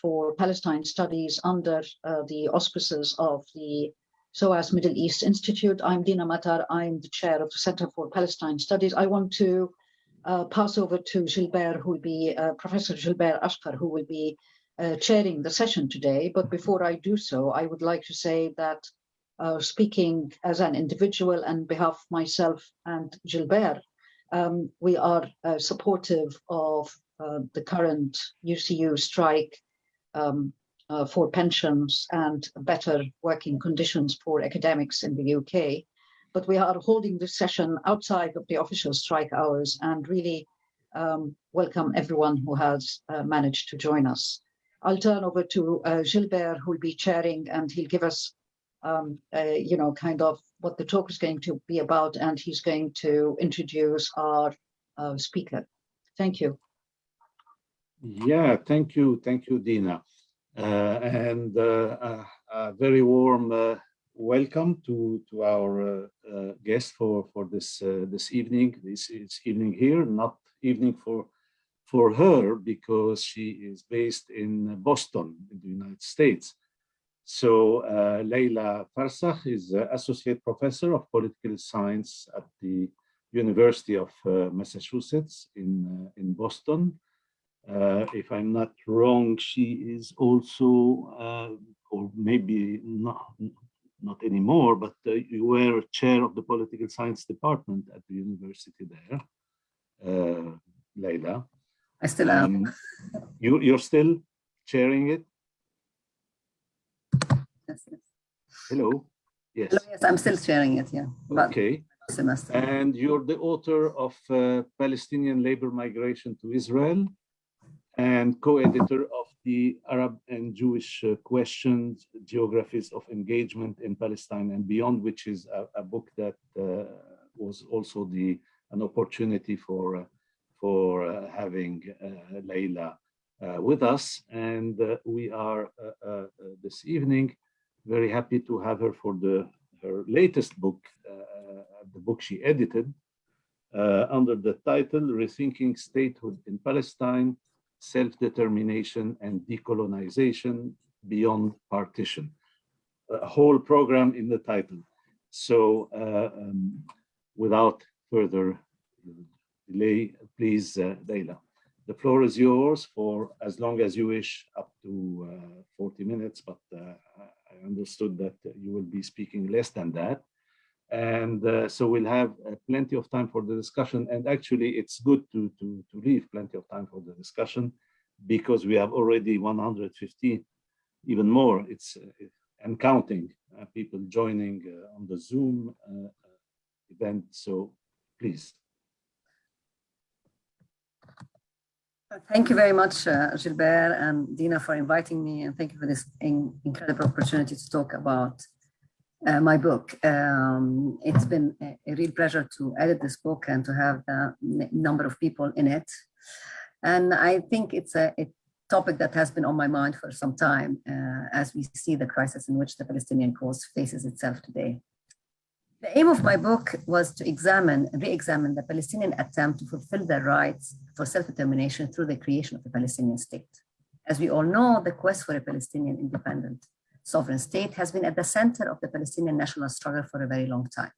for Palestine Studies under uh, the auspices of the SOAS Middle East Institute. I'm Dina Matar. I'm the chair of the Center for Palestine Studies. I want to uh, pass over to Gilbert, who will be uh, Professor Gilbert Achcar, who will be uh, chairing the session today. But before I do so, I would like to say that uh, speaking as an individual and behalf of myself and Gilbert, um, we are uh, supportive of uh, the current UCU strike um, uh, for pensions and better working conditions for academics in the UK. But we are holding this session outside of the official strike hours and really um, welcome everyone who has uh, managed to join us. I'll turn over to uh, Gilbert, who will be chairing, and he'll give us, um, you know, kind of what the talk is going to be about, and he's going to introduce our uh, speaker. Thank you. Yeah, thank you. Thank you, Dina. Uh, and uh, a very warm uh, welcome to, to our uh, guest for, for this, this evening. This is evening here, not evening for, for her because she is based in Boston, in the United States. So uh, Leila Farsakh is uh, Associate Professor of Political Science at the University of uh, Massachusetts in, uh, in Boston. Uh, if I'm not wrong, she is also, uh, or maybe not, not anymore, but you were chair of the Political Science Department at the university there, Leila. I still am. Um, you, you're still chairing it? Yes, yes. Hello. Yes. Hello, yes, I'm still sharing it, yeah. Okay. Semester. And you're the author of uh, Palestinian labor migration to Israel and co-editor of the Arab and Jewish uh, questions, geographies of engagement in Palestine and beyond, which is a, a book that uh, was also the an opportunity for uh, for uh, having uh, Leila with us. And we are this evening very happy to have her for the her latest book, uh, the book she edited, uh, under the title Rethinking Statehood in Palestine, Self-Determination and Decolonization Beyond Partition. A whole program in the title. So uh, um, without further delay, please, uh, Leila. The floor is yours for as long as you wish, up to uh, 40 minutes, but uh, I understood that you will be speaking less than that. And uh, so we'll have uh, plenty of time for the discussion. And actually, it's good to, to, to leave plenty of time for the discussion because we have already 150, even more, it's uh, and counting uh, people joining uh, on the Zoom uh, event. So please. Thank you very much, Gilbert and Dina, for inviting me, and thank you for this in incredible opportunity to talk about uh, my book. Um, it's been a, real pleasure to edit this book and to have a number of people in it. And I think it's a, a topic that has been on my mind for some time uh, as we see the crisis in which the Palestinian cause faces itself today. The aim of my book was to examine, re-examine the Palestinian attempt to fulfill their rights for self-determination through the creation of a Palestinian state. As we all know, the quest for a Palestinian independent sovereign state has been at the center of the Palestinian national struggle for a very long time.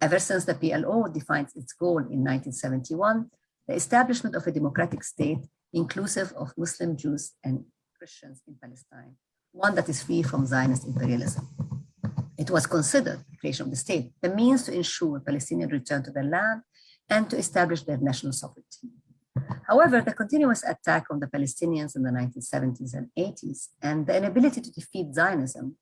Ever since the PLO defined its goal in 1971, the establishment of a democratic state inclusive of Muslim, Jews, and Christians in Palestine, one that is free from Zionist imperialism. It was considered, the creation of the state, the means to ensure Palestinian return to their land and to establish their national sovereignty. However, the continuous attack on the Palestinians in the 1970s and 80s and the inability to defeat Zionism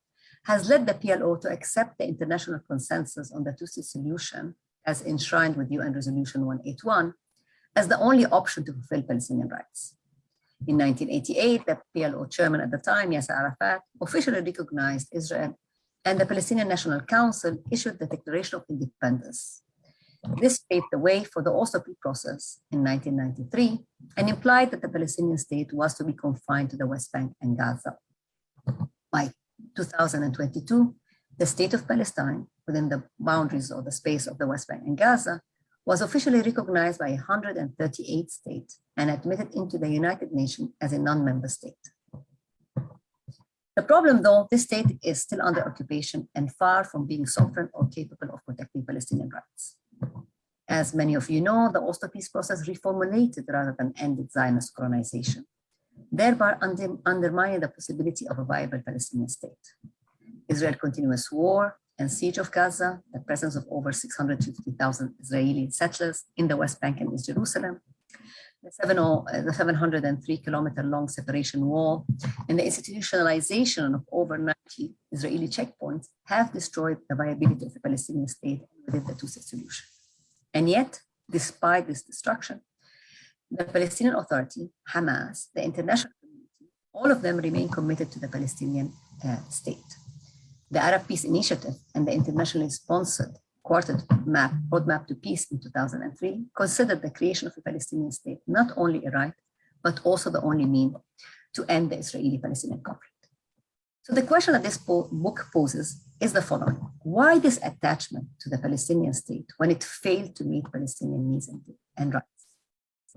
has led the PLO to accept the international consensus on the two-state solution as enshrined with UN Resolution 181 as the only option to fulfill Palestinian rights. In 1988, the PLO chairman at the time, Yasser Arafat, officially recognized Israel and the Palestinian National Council issued the Declaration of Independence. This paved the way for the Oslo peace process in 1993 and implied that the Palestinian state was to be confined to the West Bank and Gaza. By 2022, the state of Palestine within the boundaries or the space of the West Bank and Gaza was officially recognized by 138 states and admitted into the United Nations as a non-member state. The problem though, this state is still under occupation and far from being sovereign or capable of protecting Palestinian rights. As many of you know, the Oslo peace process reformulated rather than ended Zionist colonization, thereby under, undermining the possibility of a viable Palestinian state. Israel's continuous war and siege of Gaza, the presence of over 650,000 Israeli settlers in the West Bank and East Jerusalem, the, 70, uh, the 703 kilometer long separation wall, and the institutionalization of over 90 Israeli checkpoints have destroyed the viability of the Palestinian state within the two-state solution. And yet, despite this destruction, the Palestinian Authority, Hamas, the international community, all of them remain committed to the Palestinian uh, state. The Arab Peace Initiative and the internationally sponsored Quartet map, Roadmap to Peace in 2003 considered the creation of a Palestinian state not only a right, but also the only mean to end the Israeli-Palestinian conflict. So the question that this book poses is the following. Why this attachment to the Palestinian state when it failed to meet Palestinian needs and, rights?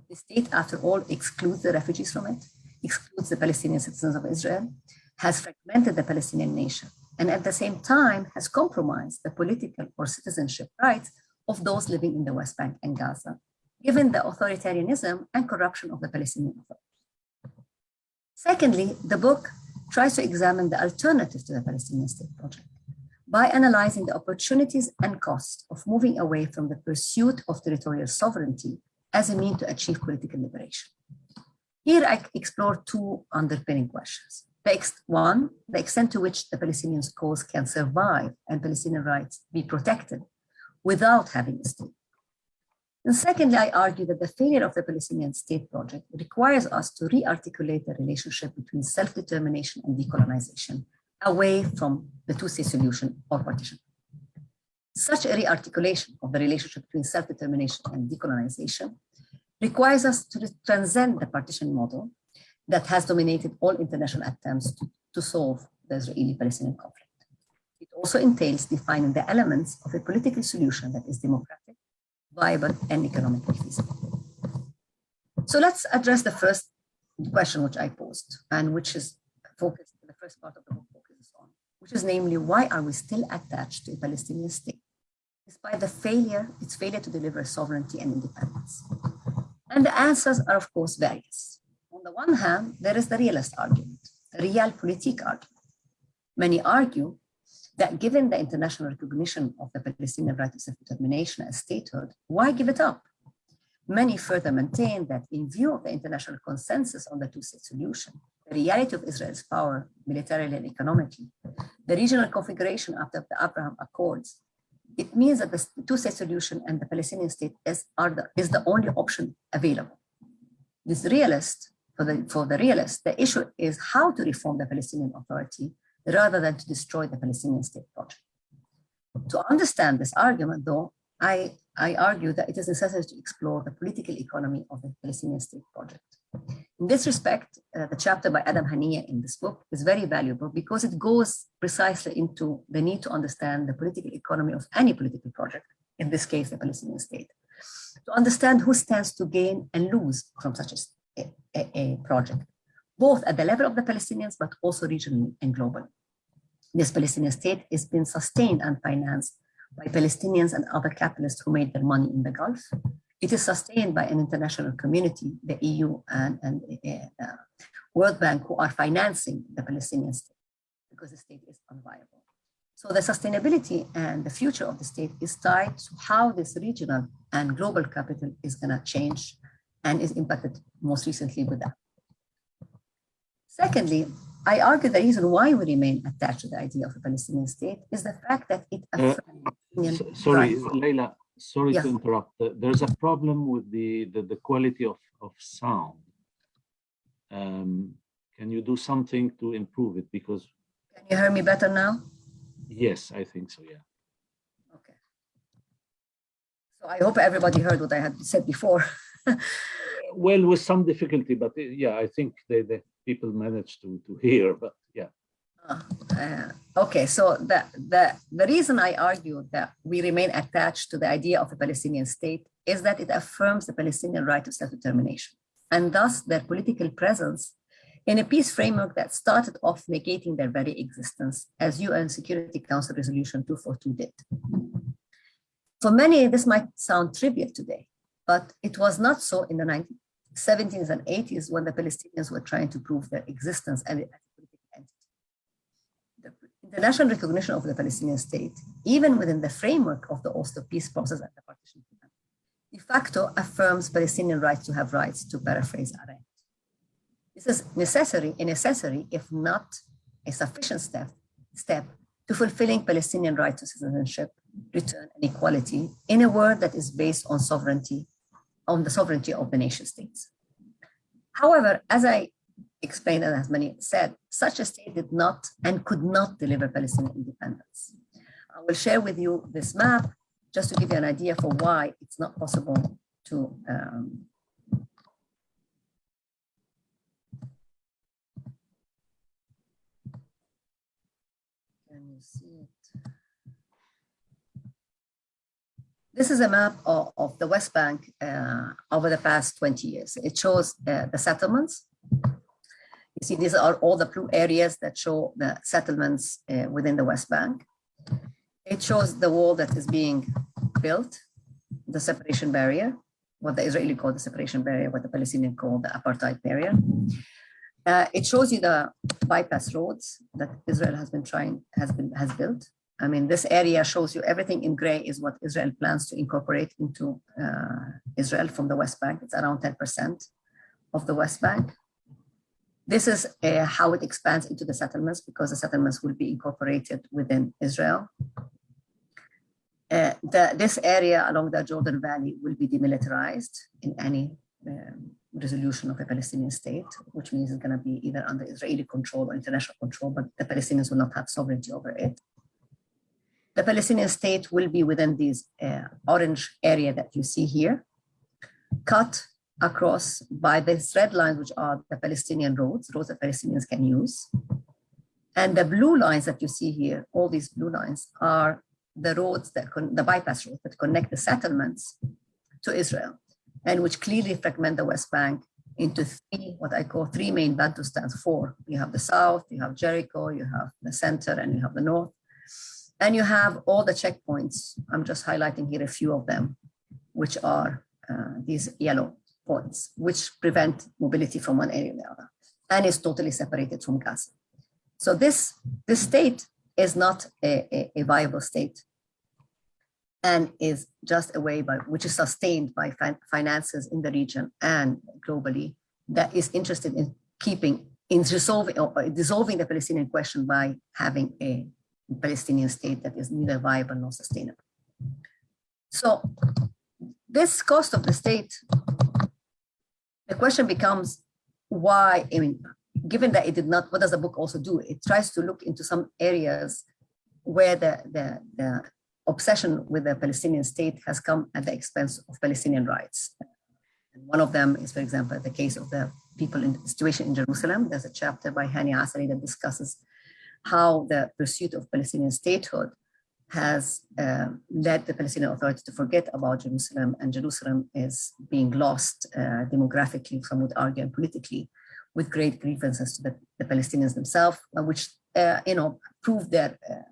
The state, after all, excludes the refugees from it, excludes the Palestinian citizens of Israel, has fragmented the Palestinian nation, and at the same time has compromised the political or citizenship rights of those living in the West Bank and Gaza, given the authoritarianism and corruption of the Palestinian authorities. Secondly, the book tries to examine the alternative to the Palestinian state project by analyzing the opportunities and costs of moving away from the pursuit of territorial sovereignty as a means to achieve political liberation. Here I explore two underpinning questions. One, the extent to which the Palestinian cause can survive and Palestinian rights be protected without having a state. And secondly, I argue that the failure of the Palestinian state project requires us to re-articulate the relationship between self-determination and decolonization away from the two-state solution or partition. Such a re-articulation of the relationship between self-determination and decolonization requires us to transcend the partition model that has dominated all international attempts to, to solve the Israeli-Palestinian conflict. It also entails defining the elements of a political solution that is democratic, viable, and economically feasible. So let's address the first question which I posed and which is focused, the first part of the book focuses on, which is namely, why are we still attached to a Palestinian state, despite the failure, its failure to deliver sovereignty and independence? And the answers are, of course, various on the one hand, there is the realist argument, the realpolitik argument. Many argue that given the international recognition of the Palestinian right of self-determination as statehood, why give it up? Many further maintain that in view of the international consensus on the two-state solution, the reality of Israel's power militarily and economically, the regional configuration after the Abraham Accords, it means that the two-state solution and the Palestinian state is, the, is the only option available. This realist for the, for the realists, the issue is how to reform the Palestinian Authority rather than to destroy the Palestinian state project. To understand this argument, though, I, I argue that it is necessary to explore the political economy of the Palestinian state project. In this respect, uh, the chapter by Adam Hanieh in this book is very valuable because it goes precisely into the need to understand the political economy of any political project, in this case, the Palestinian state, to understand who stands to gain and lose from such a a, a, project, both at the level of the Palestinians, but also regionally and globally. This Palestinian state is being sustained and financed by Palestinians and other capitalists who made their money in the Gulf. It is sustained by an international community, the EU and, and uh, World Bank, who are financing the Palestinian state because the state is unviable. So the sustainability and the future of the state is tied to how this regional and global capital is going to change and is impacted most recently with that. Secondly, I argue the reason why we remain attached to the idea of a Palestinian state is the fact that it uh, Sorry, Leila, sorry yes. to interrupt. There's a problem with the, the, the quality of, of sound. Um, can you do something to improve it? Because Can you hear me better now? Yes, I think so, yeah. Okay. So I hope everybody heard what I had said before. well, with some difficulty, but uh, yeah, I think the, the people managed to, to hear, but yeah. Uh, uh, okay, so the, the, the reason I argue that we remain attached to the idea of a Palestinian state is that it affirms the Palestinian right to self-determination, and thus their political presence in a peace framework that started off negating their very existence, as UN Security Council Resolution 242 did. For many, this might sound trivial today, but it was not so in the 1970s and 80s when the Palestinians were trying to prove their existence as a political entity. The international recognition of the Palestinian state, even within the framework of the Oslo peace process and the partition plan, de facto affirms Palestinian rights to have rights, to paraphrase Arendt. This is necessary, a necessary, if not a sufficient step, step to fulfilling Palestinian right to citizenship, return, and equality in a world that is based on sovereignty, on the sovereignty of the nation states. However, as I explained and as many said, such a state did not and could not deliver Palestinian independence. I will share with you this map just to give you an idea for why it's not possible to um, see it. This is a map of, of the West Bank uh, over the past 20 years. It shows uh, the settlements. You see, these are all the blue areas that show the settlements uh, within the West Bank. It shows the wall that is being built, the separation barrier, what the Israeli call the separation barrier, what the Palestinian call the apartheid barrier. Uh, it shows you the bypass roads that Israel has been trying, has been, has built. I mean, this area shows you everything in gray is what Israel plans to incorporate into uh, Israel from the West Bank. It's around 10% of the West Bank. This is uh, how it expands into the settlements because the settlements will be incorporated within Israel. Uh, the, this area along the Jordan Valley will be demilitarized in any um, resolution of a Palestinian state, which means it's going to be either under Israeli control or international control, but the Palestinians will not have sovereignty over it. The Palestinian state will be within this uh, orange area that you see here, cut across by these red lines, which are the Palestinian roads, roads that Palestinians can use. And the blue lines that you see here, all these blue lines are the roads that, the bypass roads that connect the settlements to Israel and which clearly fragment the West Bank into three, what I call three main Bantustans, four. You have the South, you have Jericho, you have the center, and you have the North. And you have all the checkpoints. I'm just highlighting here a few of them, which are uh, these yellow points, which prevent mobility from one area to the other, and is totally separated from Gaza. So this, this state is not a, a, a viable state and is just a way by which is sustained by fin finances in the region and globally that is interested in keeping in resolving or dissolving the Palestinian question by having a Palestinian state that is neither viable nor sustainable. So this cost of the state, the question becomes why, I mean, given that it did not, what does the book also do? It tries to look into some areas where the, the, the obsession with the Palestinian state has come at the expense of Palestinian rights. And one of them is, for example, the case of the people in the situation in Jerusalem. There's a chapter by Hani Asari that discusses how the pursuit of Palestinian statehood has uh, led the Palestinian Authority to forget about Jerusalem, and Jerusalem is being lost uh, demographically, some would argue, and politically, with great grievances to the, the Palestinians themselves, uh, which uh, you know prove their uh,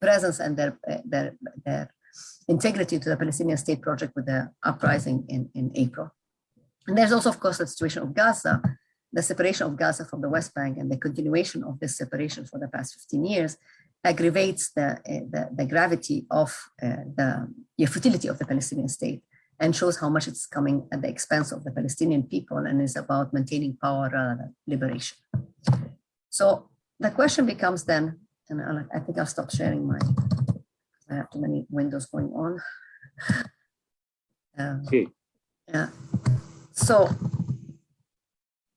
presence and their, their, their integrity to the Palestinian state project with the uprising in, in April. And there's also, of course, the situation of Gaza, the separation of Gaza from the West Bank and the continuation of this separation for the past 15 years aggravates the, the, the gravity of uh, the, the futility of the Palestinian state and shows how much it's coming at the expense of the Palestinian people and is about maintaining power rather than liberation. So the question becomes then, and I'll, I think I'll stop sharing my, I have too many windows going on. Um, okay. Yeah. So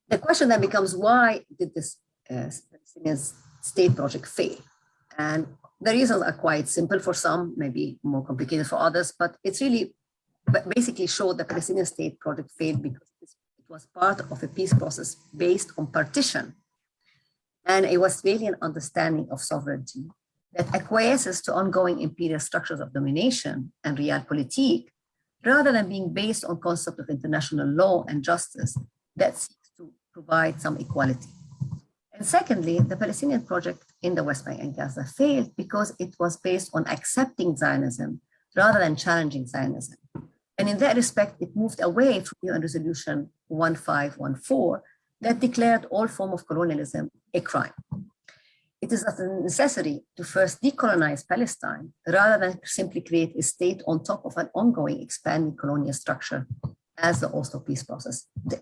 the question then becomes, why did this uh, state project fail? And the reasons are quite simple for some, maybe more complicated for others, but it's really basically showed the Palestinian state project failed because it was part of a peace process based on partition and a Westphalian understanding of sovereignty that acquiesces to ongoing imperial structures of domination and realpolitik, rather than being based on concept of international law and justice that seeks to provide some equality. And secondly, the Palestinian project in the West Bank and Gaza failed because it was based on accepting Zionism rather than challenging Zionism. And in that respect, it moved away from UN Resolution 1514 that declared all form of colonialism a crime. It is a necessity to first decolonize Palestine rather than simply create a state on top of an ongoing expanding colonial structure as the Oslo peace process did.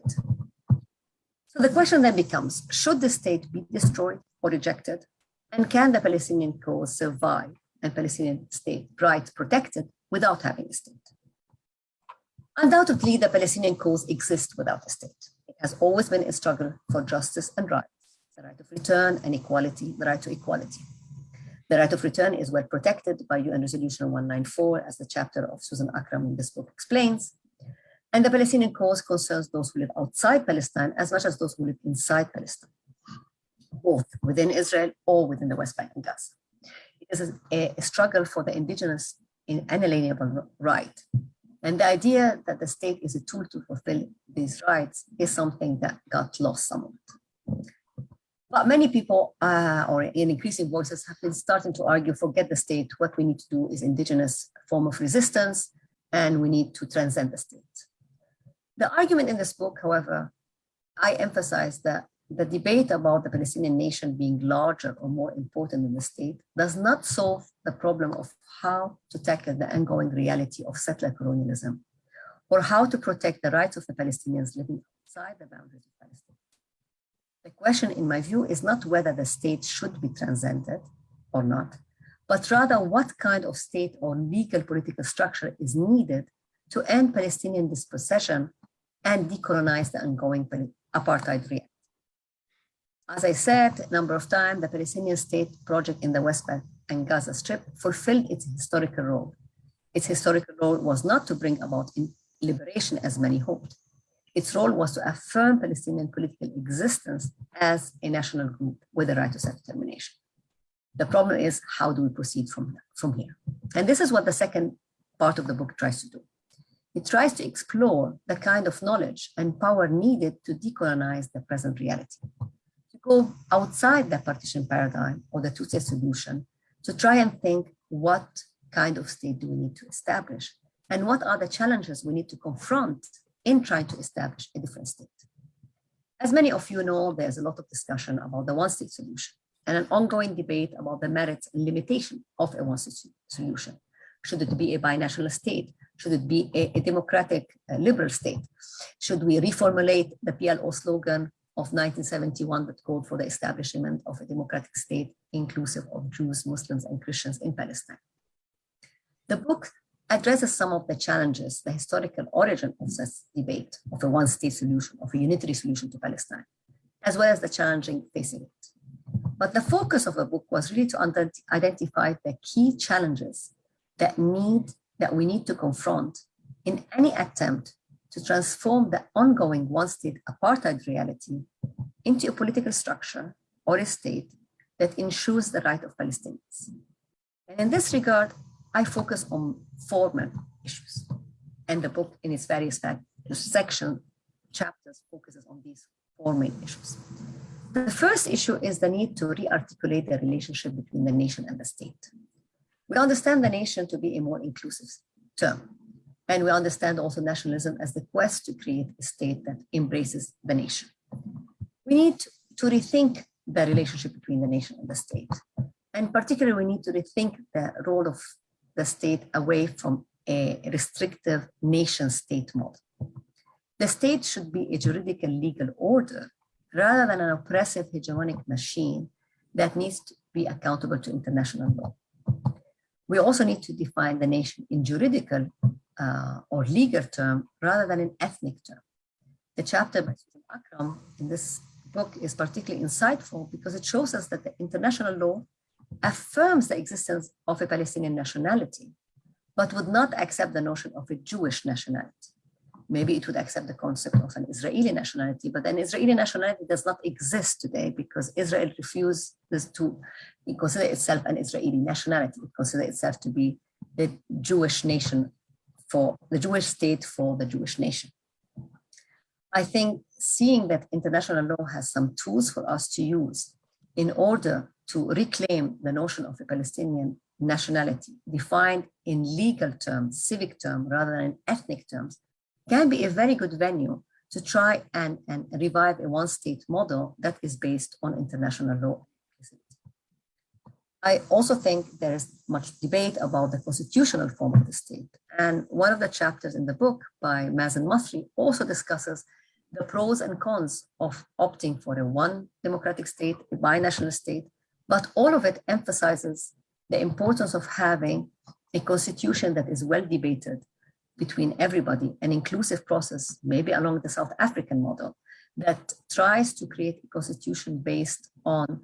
So the question then becomes, should the state be destroyed or rejected? And can the Palestinian cause survive and Palestinian state rights protected without having a state? Undoubtedly, the Palestinian cause exists without a state. It has always been a struggle for justice and rights, the right of return and equality, the right to equality. The right of return is well protected by UN Resolution 194, as the chapter of Susan Akram in this book explains. And the Palestinian cause concerns those who live outside Palestine as much as those who live inside Palestine, both within Israel or within the West Bank and Gaza. It is a, a struggle for the indigenous inalienable right. And the idea that the state is a tool to fulfill these rights is something that got lost somewhat. But many people, uh, or in increasing voices, have been starting to argue, forget the state, what we need to do is indigenous form of resistance, and we need to transcend the state. The argument in this book, however, I emphasize that the debate about the Palestinian nation being larger or more important than the state does not solve the problem of how to tackle the ongoing reality of settler colonialism or how to protect the rights of the Palestinians living outside the boundaries of Palestine. The question, in my view, is not whether the state should be transcended or not, but rather what kind of state or legal political structure is needed to end Palestinian dispossession and decolonize the ongoing apartheid reality. As I said a number of times, the Palestinian state project in the West Bank and Gaza Strip fulfilled its historical role. Its historical role was not to bring about liberation as many hoped. Its role was to affirm Palestinian political existence as a national group with the right to self-determination. The problem is, how do we proceed from, from here? And this is what the second part of the book tries to do. It tries to explore the kind of knowledge and power needed to decolonize the present reality, to go outside the partition paradigm or the two-state solution, to try and think what kind of state do we need to establish and what are the challenges we need to confront in trying to establish a different state. As many of you know, there's a lot of discussion about the one-state solution and an ongoing debate about the merits and limitation of a one-state solution. Should it be a binational state? Should it be a, a democratic uh, liberal state? Should we reformulate the PLO slogan of 1971 that called for the establishment of a democratic state inclusive of Jews, Muslims, and Christians in Palestine? The book addresses some of the challenges, the historical origin of this debate of a one-state solution, of a unitary solution to Palestine, as well as the challenging facing it. But the focus of the book was really to identify the key challenges that need that we need to confront in any attempt to transform the ongoing one-state apartheid reality into a political structure or a state that ensures the right of Palestinians. And in this regard, I focus on four main issues. And the book in its various section chapters focuses on these four main issues. The first issue is the need to re-articulate the relationship between the nation and the state. We understand the nation to be a more inclusive term. And we understand also nationalism as the quest to create a state that embraces the nation. We need to rethink the relationship between the nation and the state. And particularly, we need to rethink the role of the state away from a restrictive nation state model. The state should be a juridical legal order rather than an oppressive hegemonic machine that needs to be accountable to international law. We also need to define the nation in juridical uh, or legal term rather than in ethnic term. The chapter by Susan Akram in this book is particularly insightful because it shows us that the international law affirms the existence of a Palestinian nationality, but would not accept the notion of a Jewish nationality maybe it would accept the concept of an Israeli nationality, but an Israeli nationality does not exist today because Israel refuses to consider itself an Israeli nationality. It considers itself to be the Jewish nation for the Jewish state for the Jewish nation. I think seeing that international law has some tools for us to use in order to reclaim the notion of a Palestinian nationality defined in legal terms, civic terms, rather than ethnic terms, can be a very good venue to try and, and revive a one-state model that is based on international law. I also think there is much debate about the constitutional form of the state. And one of the chapters in the book by Mazen Masri also discusses the pros and cons of opting for a one democratic state, a binational state, but all of it emphasizes the importance of having a constitution that is well debated between everybody, an inclusive process, maybe along the South African model, that tries to create a constitution based on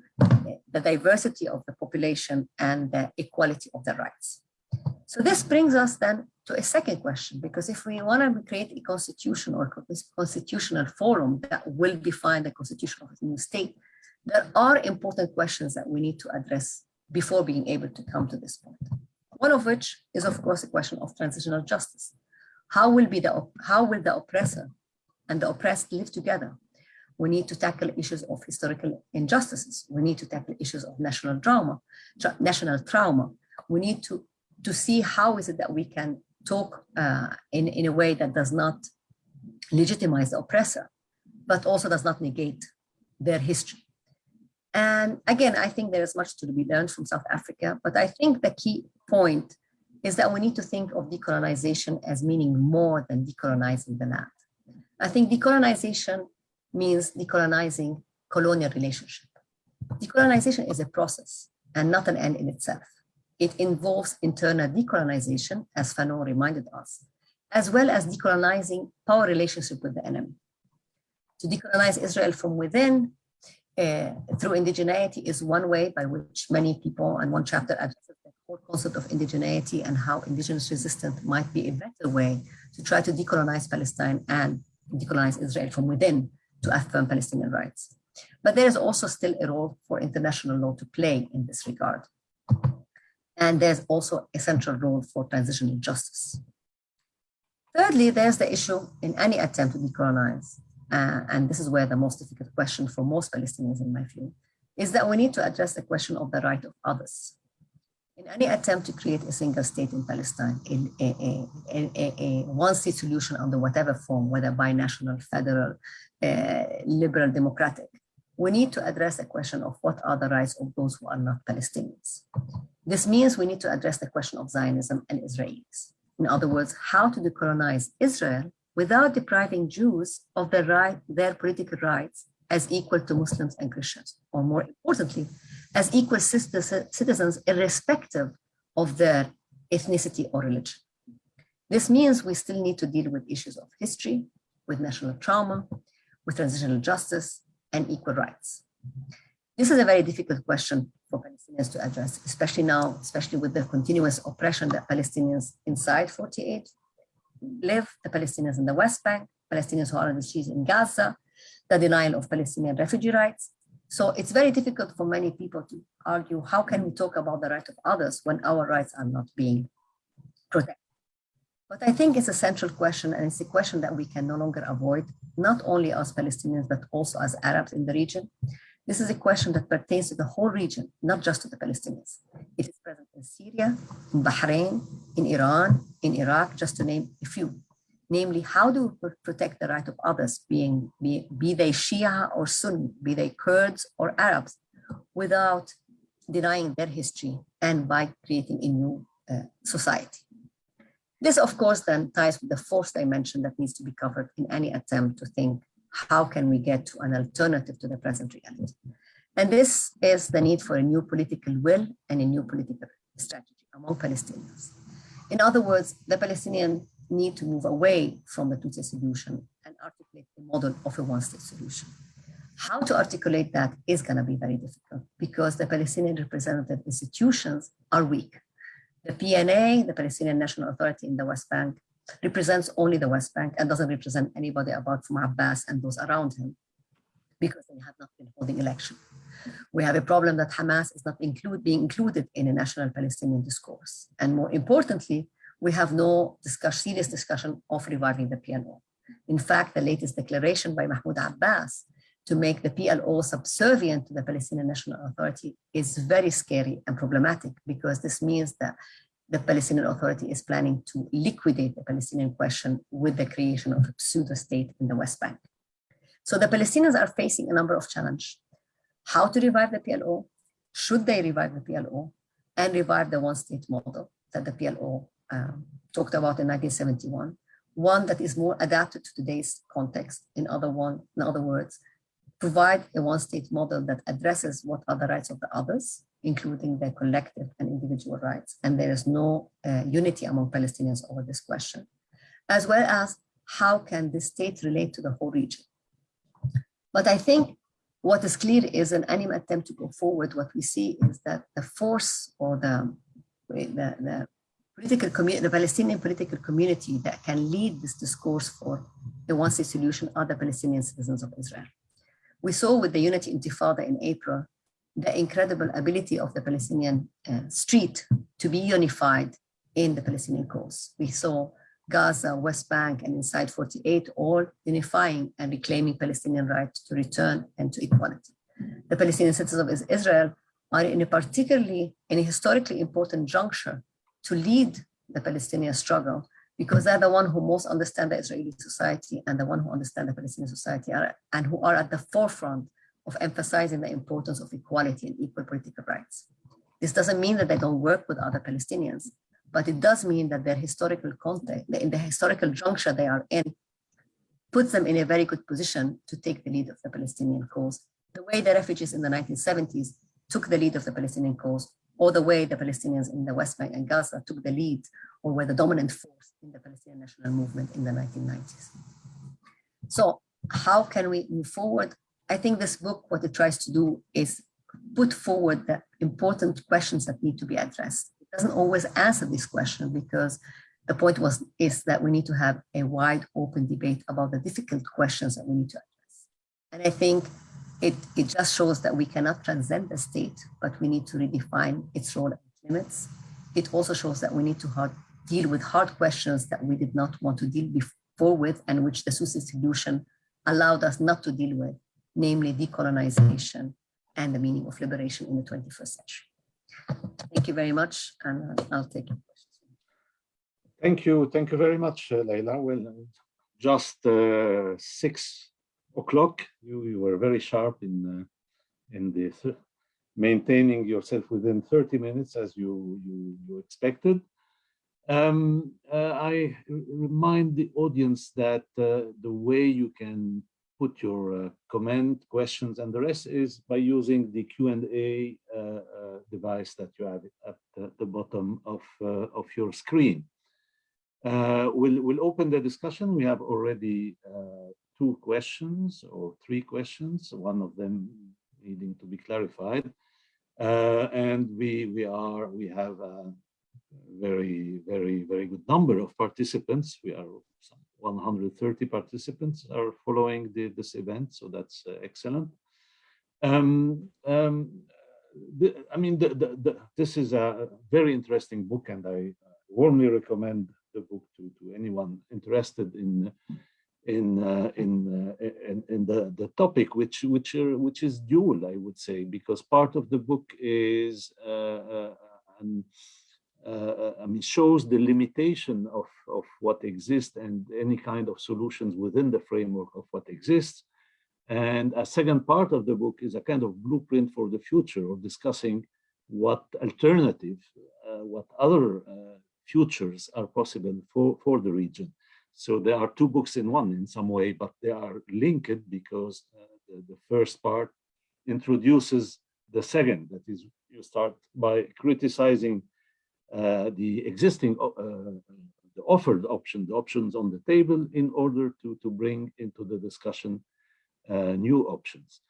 the diversity of the population and the equality of the rights. So this brings us then to a second question, because if we want to create a constitution or constitutional forum that will define the constitution of a new state, there are important questions that we need to address before being able to come to this point. One of which is, of course, a question of transitional justice. How will, be the, how will the oppressor and the oppressed live together? We need to tackle issues of historical injustices. We need to tackle issues of national trauma, tra national trauma. We need to, to see how is it that we can talk uh, in, in a way that does not legitimize the oppressor, but also does not negate their history. And again, I think there is much to be learned from South Africa, but I think the key point is that we need to think of decolonization as meaning more than decolonizing the land. I think decolonization means decolonizing colonial relationship. Decolonization is a process and not an end in itself. It involves internal decolonization, as Fanon reminded us, as well as decolonizing power relationship with the enemy. To decolonize Israel from within uh, through indigeneity is one way by which many people, and one chapter addresses the whole concept of indigeneity and how indigenous resistance might be a better way to try to decolonize Palestine and decolonize Israel from within to affirm Palestinian rights. But there is also still a role for international law to play in this regard. And there's also a central role for transitional justice. Thirdly, there's the issue in any attempt to decolonize uh, and this is where the most difficult question for most Palestinians in my view, is that we need to address the question of the right of others. In any attempt to create a single state in Palestine, in a, a, a, a one-state solution under whatever form, whether binational, federal, uh, liberal, democratic, we need to address the question of what are the rights of those who are not Palestinians. This means we need to address the question of Zionism and Israelis. In other words, how to decolonize Israel without depriving Jews of their right, their political rights as equal to Muslims and Christians, or more importantly, as equal citizens irrespective of their ethnicity or religion. This means we still need to deal with issues of history, with national trauma, with transitional justice, and equal rights. This is a very difficult question for Palestinians to address, especially now, especially with the continuous oppression that Palestinians inside 48 live, the Palestinians in the West Bank, Palestinians who are on the streets in Gaza, the denial of Palestinian refugee rights. So it's very difficult for many people to argue, how can we talk about the right of others when our rights are not being protected? But I think it's a central question, and it's a question that we can no longer avoid, not only as Palestinians, but also as Arabs in the region. This is a question that pertains to the whole region, not just to the Palestinians. It is present in Syria, in Bahrain, in Iran, in Iraq, just to name a few. Namely, how do we protect the right of others, being be, be they Shia or Sunni, be they Kurds or Arabs, without denying their history and by creating a new uh, society. This, of course, then ties with the fourth dimension that needs to be covered in any attempt to think how can we get to an alternative to the present reality? And this is the need for a new political will and a new political strategy among Palestinians. In other words, the Palestinians need to move away from the two-state solution and articulate a model of a one-state solution. How to articulate that is going to be very difficult because the Palestinian representative institutions are weak. The PNA, the Palestinian National Authority in the West Bank, represents only the West Bank and doesn't represent anybody apart from Abbas and those around him because they have not been holding election. We have a problem that Hamas is not include, being included in a national Palestinian discourse. And more importantly, we have no discuss, serious discussion of reviving the PLO. In fact, the latest declaration by Mahmoud Abbas to make the PLO subservient to the Palestinian National Authority is very scary and problematic because this means that the Palestinian Authority is planning to liquidate the Palestinian question with the creation of a pseudo-state in the West Bank. So the Palestinians are facing a number of challenges. How to revive the PLO? Should they revive the PLO and revive the one-state model that the PLO um, talked about in 1971? One that is more adapted to today's context. In other one, in other words, provide a one-state model that addresses what are the rights of the others including their collective and individual rights. And there is no uh, unity among Palestinians over this question, as well as how can the state relate to the whole region. But I think what is clear is in any attempt to go forward, what we see is that the force or the, the, the political community, the Palestinian political community that can lead this discourse for the one-state solution are the Palestinian citizens of Israel. We saw with the Unity Intifada in April the incredible ability of the Palestinian uh, street to be unified in the Palestinian cause. We saw Gaza, West Bank, and inside 48 all unifying and reclaiming Palestinian rights to return and to equality. The Palestinian citizens of Israel are in a particularly, in a historically important juncture to lead the Palestinian struggle because they're the one who most understand the Israeli society and the one who understand the Palestinian society are, and who are at the forefront of emphasizing the importance of equality and equal political rights. This doesn't mean that they don't work with other Palestinians, but it does mean that their historical context, in the historical juncture they are in, puts them in a very good position to take the lead of the Palestinian cause, the way the refugees in the 1970s took the lead of the Palestinian cause, or the way the Palestinians in the West Bank and Gaza took the lead or were the dominant force in the Palestinian national movement in the 1990s. So how can we move forward? I think this book, what it tries to do is put forward the important questions that need to be addressed. It doesn't always answer this question because the point was is that we need to have a wide open debate about the difficult questions that we need to address. And I think it, it just shows that we cannot transcend the state, but we need to redefine its role and limits. It also shows that we need to hard, deal with hard questions that we did not want to deal before with and which the Susi solution allowed us not to deal with namely decolonization and the meaning of liberation in the 21st century. Thank you very much, and I'll take your questions. Thank you. Thank you very much, uh, Leila. Well, just uh, six o'clock. You, you were very sharp in uh, in this maintaining yourself within 30 minutes as you you, you expected. Um, uh, I remind the audience that uh, the way you can put your uh, comment, questions, and the rest is by using the Q&A uh, uh, device that you have at the, the bottom of, uh, of your screen. Uh, we'll, we'll open the discussion. We have already two questions or three questions, one of them needing to be clarified. and we, we are, we have a very, very, very good number of participants. We are 130 participants are following the, this event, so that's uh, excellent. Um, um, the, I mean, the, this is a very interesting book, and I warmly recommend the book to, to anyone interested in in uh, in, uh, in, in the the topic, which which uh, which is dual, I would say, because part of the book is uh, uh, an uh, I mean, shows the limitation of, of what exists and any kind of solutions within the framework of what exists. And a second part of the book is a kind of blueprint for the future of discussing what alternative, uh, what other uh, futures are possible for, for the region. So there are two books in one in some way, but they are linked because uh, the, the first part introduces the second, that is you start by criticizing uh, the existing uh, the offered option, the options on the table in order to, to bring into the discussion uh, new options.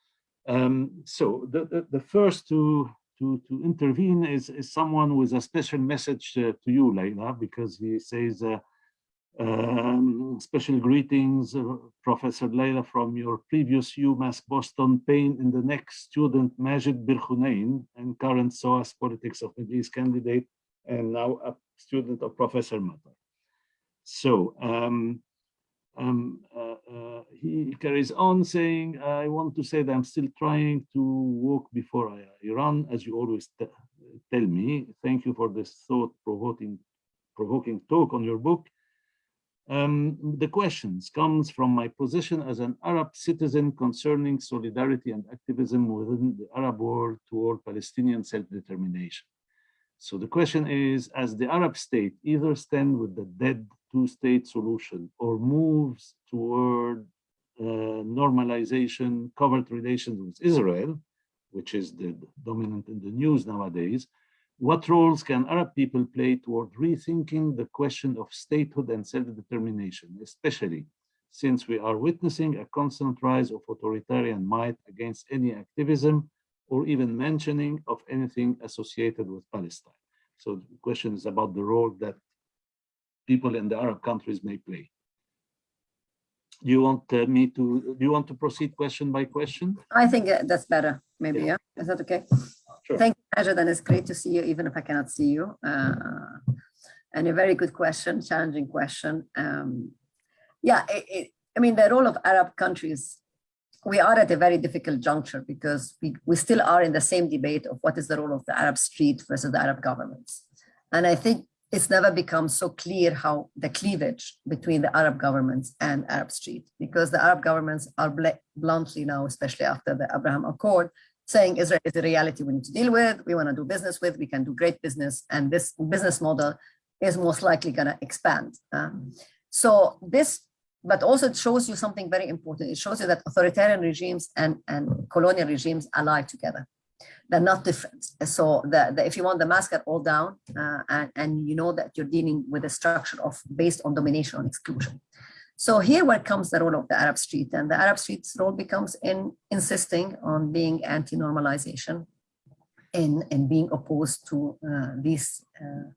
Um, so the, the, the, first to, to, to intervene is, is someone with a special message uh, to you, Leila, because he says, uh, um, special greetings, uh, Professor Leila, from your previous UMass Boston pain in the next student Majid Birkhunain and current SOAS Politics of Middle East candidate and now a student of Professor Matar. So um, um, uh, uh, he carries on saying, I want to say that I'm still trying to walk before I, I run, as you always tell me. Thank you for this thought-provoking provoking talk on your book. Um, the questions comes from my position as an Arab citizen concerning solidarity and activism within the Arab world toward Palestinian self-determination. So the question is, as the Arab state either stand with the dead two-state solution or moves toward uh, normalization, covert relations with Israel, which is the dominant in the news nowadays, what roles can Arab people play toward rethinking the question of statehood and self-determination, especially since we are witnessing a constant rise of authoritarian might against any activism or even mentioning of anything associated with Palestine. So the question is about the role that people in the Arab countries may play. Do you want uh, me to, do you want to proceed question by question? I think uh, that's better, maybe, yeah. yeah? Is that okay? Sure. Thank you, Ajad, and it's great to see you, even if I cannot see you. Uh, and a very good question, challenging question. Um, yeah, it, it, I mean, the role of Arab countries, we are at a very difficult juncture because we, we still are in the same debate of what is the role of the Arab street versus the Arab governments. And I think it's never become so clear how the cleavage between the Arab governments and Arab street, because the Arab governments are bl bluntly now, especially after the Abraham Accord, saying Israel is a reality we need to deal with, we want to do business with, we can do great business, and this business model is most likely going to expand. Um, so this, but also it shows you something very important. It shows you that authoritarian regimes and, and colonial regimes ally together they're not different. So the, the, if you want the mask at all down uh, and, and you know that you're dealing with a structure of based on domination and exclusion. So here where comes the role of the Arab street and the Arab street's role becomes in insisting on being anti-normalization in, in being opposed to uh, these uh,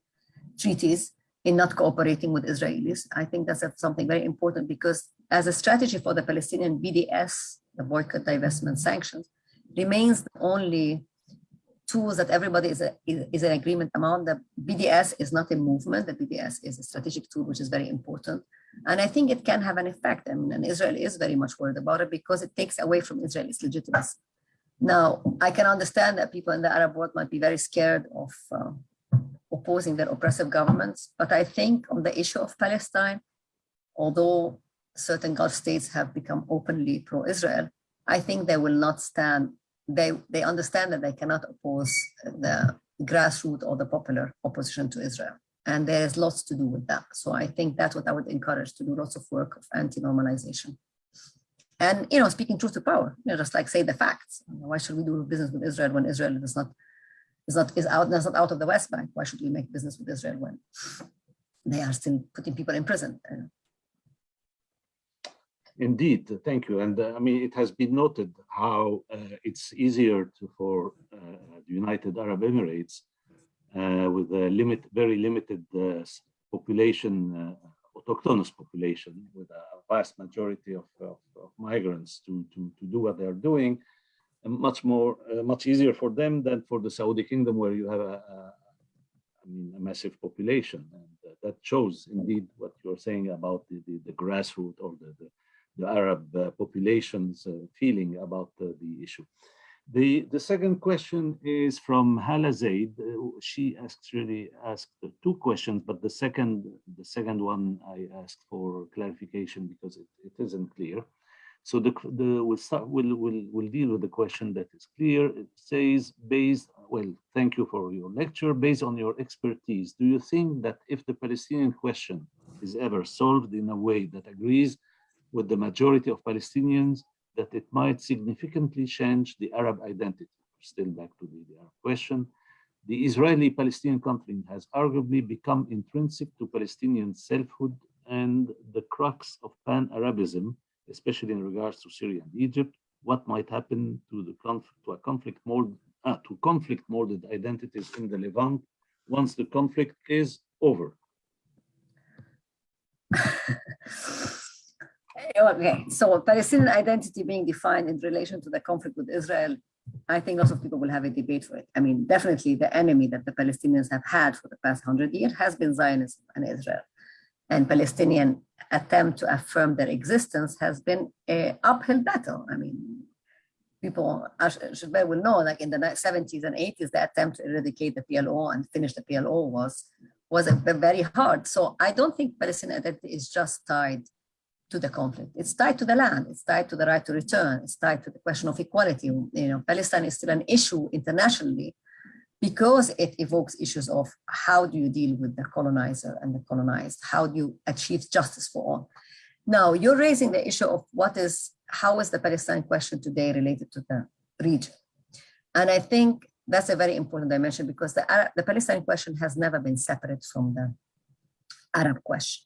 treaties in not cooperating with Israelis. I think that's something very important because as a strategy for the Palestinian BDS, the boycott, divestment, sanctions, remains the only tools that everybody is, a, is, an agreement among. The BDS is not a movement. The BDS is a strategic tool, which is very important. And I think it can have an effect. I mean, and Israel is very much worried about it because it takes away from Israel's legitimacy. Now, I can understand that people in the Arab world might be very scared of uh, opposing their oppressive governments. But I think on the issue of Palestine, although certain Gulf states have become openly pro-Israel, I think they will not stand they, they understand that they cannot oppose the grassroots or the popular opposition to Israel. And there's lots to do with that. So I think that's what I would encourage to do lots of work of anti-normalization. And, you know, speaking truth to power, you know, just like say the facts. Why should we do business with Israel when Israel does not, is not, is out, is not out of the West Bank? Why should we make business with Israel when they are still putting people in prison? Indeed, thank you. And uh, I mean, it has been noted how uh, it's easier to, for uh, the United Arab Emirates uh, with a limit, very limited uh, population, uh, autochthonous population, with a vast majority of, of, of, migrants to, to, to do what they're doing, much more, much easier for them than for the Saudi kingdom where you have a, a I mean, a massive population. And that shows indeed what you're saying about the, the, the grassroots or the, the the Arab uh, population's uh, feeling about uh, the issue. The, the second question is from Hala Zaid. she actually asked two questions, but the second, the second one I asked for clarification because it, it isn't clear. So the, the we'll start we'll, we'll we'll deal with the question that is clear. It says based well, thank you for your lecture. Based on your expertise, do you think that if the Palestinian question is ever solved in a way that agrees with the majority of Palestinians that it might significantly change the Arab identity. Still back to the, Arab question. The Israeli-Palestinian conflict has arguably become intrinsic to Palestinian selfhood and the crux of pan-Arabism, especially in regards to Syria and Egypt. What might happen to the conflict, to a conflict mold, uh, to conflict molded identities in the Levant once the conflict is over? okay, so Palestinian identity being defined in relation to the conflict with Israel, I think lots of people will have a debate for it. I mean, definitely the enemy that the Palestinians have had for the past hundred years has been Zionism and Israel. And Palestinian attempt to affirm their existence has been a uphill battle. I mean, people, Gilbert will know, like in the 70s and 80s, the attempt to eradicate the PLO and finish the PLO was, was very hard. So I don't think Palestinian identity is just tied to the conflict. It's tied to the land. It's tied to the right to return. It's tied to the question of equality. You know, Palestine is still an issue internationally because it evokes issues of how do you deal with the colonizer and the colonized? How do you achieve justice for all? Now, you're raising the issue of what is, how is the Palestine question today related to the region? And I think that's a very important dimension because the, Arab, the Palestine question has never been separate from the Arab question.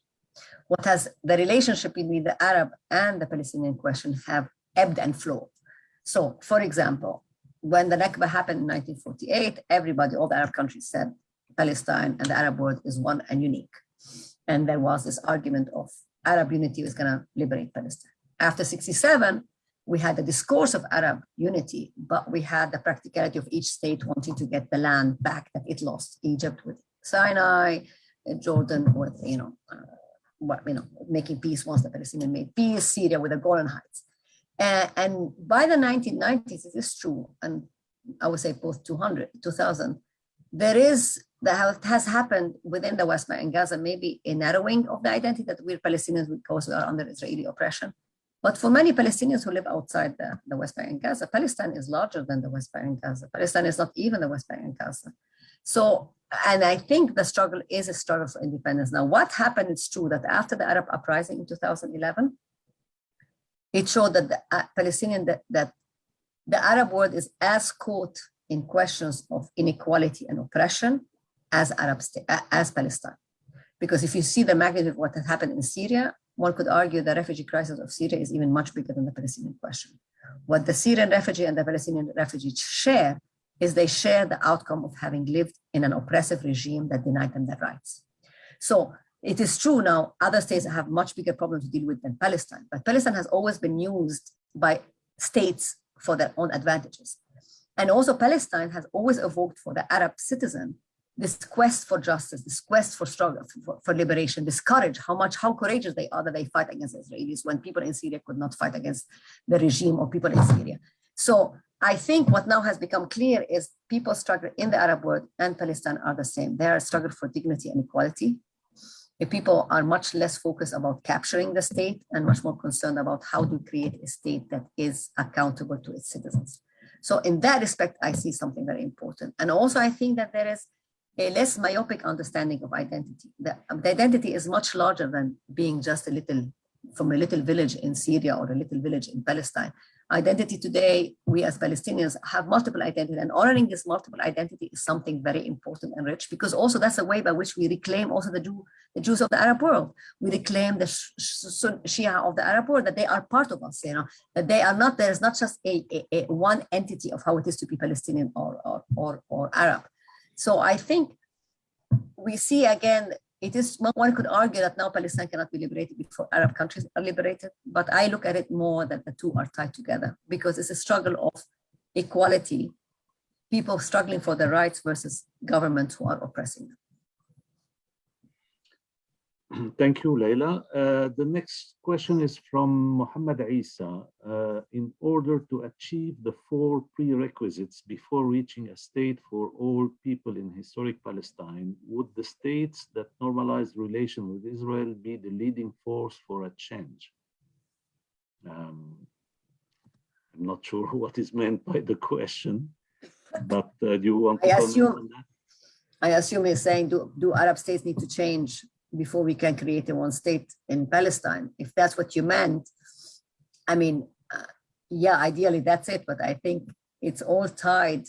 What has the relationship between the Arab and the Palestinian question have ebbed and flowed. So, for example, when the Nakba happened in 1948, everybody, all the Arab countries said Palestine and the Arab world is one and unique. And there was this argument of Arab unity was going to liberate Palestine. After 67, we had the discourse of Arab unity, but we had the practicality of each state wanting to get the land back that it lost. Egypt with Sinai, Jordan with, you know, uh, what, you know, making peace once the Palestinians made peace, Syria with the Golan Heights. Uh, and by the 1990s, it is true, and I would say post 200, 2000, there is, that has happened within the West Bank and Gaza, maybe a narrowing of the identity that we're Palestinians because we are under Israeli oppression. But for many Palestinians who live outside the, the West Bank and Gaza, Palestine is larger than the West Bank and Gaza. Palestine is not even the West Bank and Gaza. So, and I think the struggle is a struggle for independence. Now, what happened, it's true that after the Arab uprising in 2011, it showed that the uh, Palestinian, that, that the Arab world is as caught in questions of inequality and oppression as Arab as Palestine. Because if you see the magnitude of what has happened in Syria, one could argue the refugee crisis of Syria is even much bigger than the Palestinian question. What the Syrian refugee and the Palestinian refugees share is they share the outcome of having lived in an oppressive regime that denied them their rights. So it is true now, other states have much bigger problems to deal with than Palestine, but Palestine has always been used by states for their own advantages. And also Palestine has always evoked for the Arab citizen this quest for justice, this quest for struggle, for, for, liberation, this courage, how much, how courageous they are that they fight against Israelis when people in Syria could not fight against the regime or people in Syria. So I think what now has become clear is people struggle in the Arab world and Palestine are the same. They are struggle for dignity and equality people are much less focused about capturing the state and much more concerned about how to create a state that is accountable to its citizens. So in that respect, I see something very important. And also I think that there is a less myopic understanding of identity. The, the identity is much larger than being just a little, from a little village in Syria or a little village in Palestine identity today, we as Palestinians have multiple identity and honoring this multiple identity is something very important and rich because also that's a way by which we reclaim also the, Jew, the Jews of the Arab world. We reclaim the Shia of the Arab world, that they are part of us, you know, that they are not, there's not just a, a, a one entity of how it is to be Palestinian or, or, or, or Arab. So I think we see again it is, one could argue that now Palestine cannot be liberated before Arab countries are liberated, but I look at it more that the two are tied together because it's a struggle of equality, people struggling for their rights versus governments who are oppressing them. Thank you, Leila. Uh, the next question is from Mohammed Isa. Uh, in order to achieve the four prerequisites before reaching a state for all people in historic Palestine, would the states that normalize relations with Israel be the leading force for a change? Um, I'm not sure what is meant by the question, but uh, do you want to I assume, I assume you're saying, do, do Arab states need to change before we can create a one state in Palestine. If that's what you meant, I mean, uh, yeah, ideally that's it, but I think it's all tied.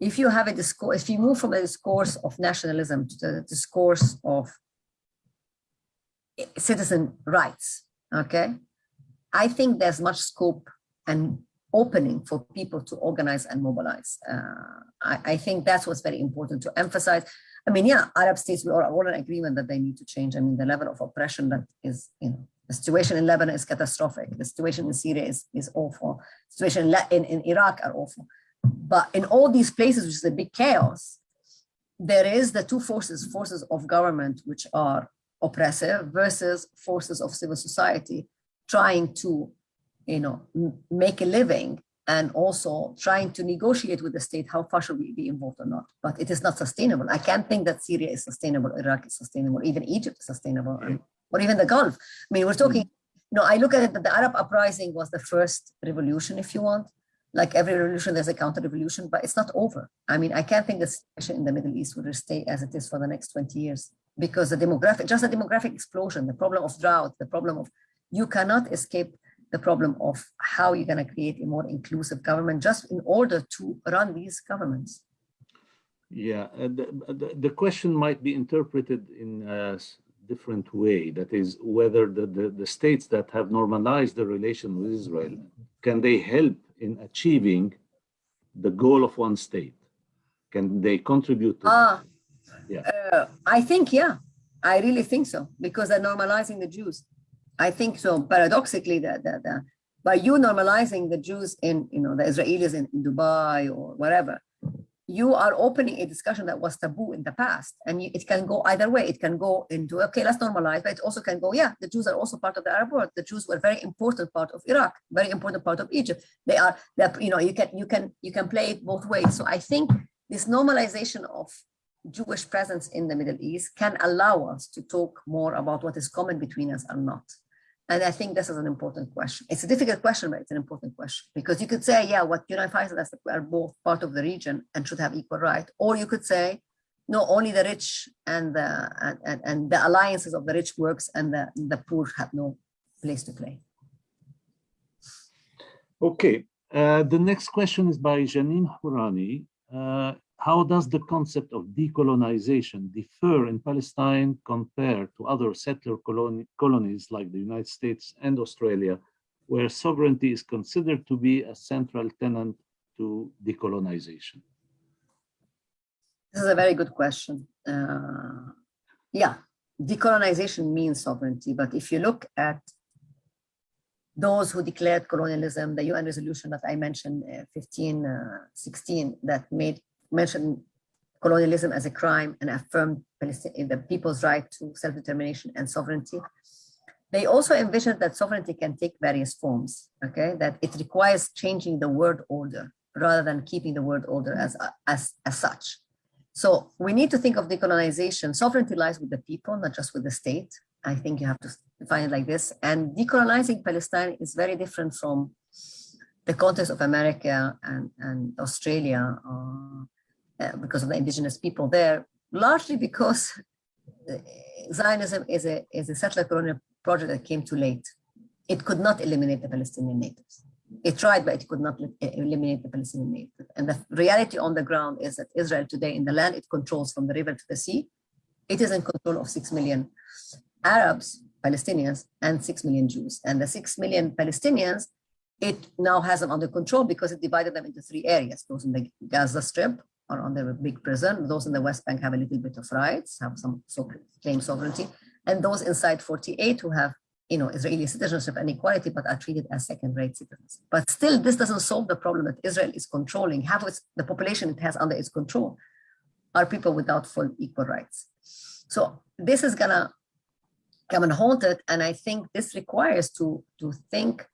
If you have a discourse, if you move from a discourse of nationalism to the discourse of citizen rights, okay, I think there's much scope and opening for people to organize and mobilize. Uh, I, I, think that's what's very important to emphasize. I mean, yeah, Arab states, we are all in agreement that they need to change. I mean, the level of oppression that is, you know, the situation in Lebanon is catastrophic. The situation in Syria is, is awful. The situation in, in Iraq are awful. But in all these places, which is a big chaos, there is the two forces, forces of government, which are oppressive versus forces of civil society trying to, you know, make a living and also trying to negotiate with the state how far should we be involved or not. But it is not sustainable. I can't think that Syria is sustainable, Iraq is sustainable, even Egypt is sustainable, right. or even the Gulf. I mean, we're talking, mm. you know, I look at it that the Arab uprising was the first revolution, if you want. Like every revolution, there's a counter revolution, but it's not over. I mean, I can't think the situation in the Middle East will stay as it is for the next 20 years because the demographic, just the demographic explosion, the problem of drought, the problem of, you cannot escape the problem of how you're going to create a more inclusive government just in order to run these governments. Yeah, uh, the, the, the, question might be interpreted in a different way. That is, whether the, the, the states that have normalized the relation with Israel, can they help in achieving the goal of one state? Can they contribute to ah, yeah. Uh, I think, yeah, I really think so, because they're normalizing the Jews. I think so. Paradoxically, that by you normalizing the Jews in, you know, the Israelis in, Dubai or whatever, you are opening a discussion that was taboo in the past. And you, it can go either way. It can go into, okay, let's normalize, but it also can go, yeah, the Jews are also part of the Arab world. The Jews were very important part of Iraq, very important part of Egypt. They are, that you know, you can, you can, you can play it both ways. So I think this normalization of Jewish presence in the Middle East can allow us to talk more about what is common between us and not. And I think this is an important question. It's a difficult question, but it's an important question because you could say, yeah, what unifies us are both part of the region and should have equal right. Or you could say, no, only the rich and the, and, and the alliances of the rich works and the, the poor have no place to play. Okay, uh, the next question is by Janine Hourani. Uh, how does the concept of decolonization differ in Palestine compared to other settler coloni colonies like the United States and Australia, where sovereignty is considered to be a central tenet to decolonization? This is a very good question. Uh, yeah, decolonization means sovereignty, but if you look at those who declared colonialism, the UN resolution that I mentioned, uh, 1516, uh, that made mentioned colonialism as a crime and affirmed the people's right to self-determination and sovereignty. They also envisioned that sovereignty can take various forms, okay, that it requires changing the world order rather than keeping the world order as, as, as such. So we need to think of decolonization. Sovereignty lies with the people, not just with the state. I think you have to define it like this. And decolonizing Palestine is very different from the context of America and, and Australia uh, uh, because of the indigenous people there, largely because uh, Zionism is a, is a settler colonial project that came too late. It could not eliminate the Palestinian natives. It tried, but it could not eliminate the Palestinian natives. And the reality on the ground is that Israel today in the land it controls from the river to the sea, it is in control of 6 million Arabs, Palestinians, and 6 million Jews. And the 6 million Palestinians, it now has them under control because it divided them into three areas, those in the Gaza Strip, are under a big prison. Those in the West Bank have a little bit of rights, have some so claim sovereignty. And those inside 48 who have you know, Israeli citizenship and equality, but are treated as second-rate citizens. But still, this doesn't solve the problem that Israel is controlling. Half of the population it has under its control are people without full equal rights. So this is gonna come and haunt it. And I think this requires to, to think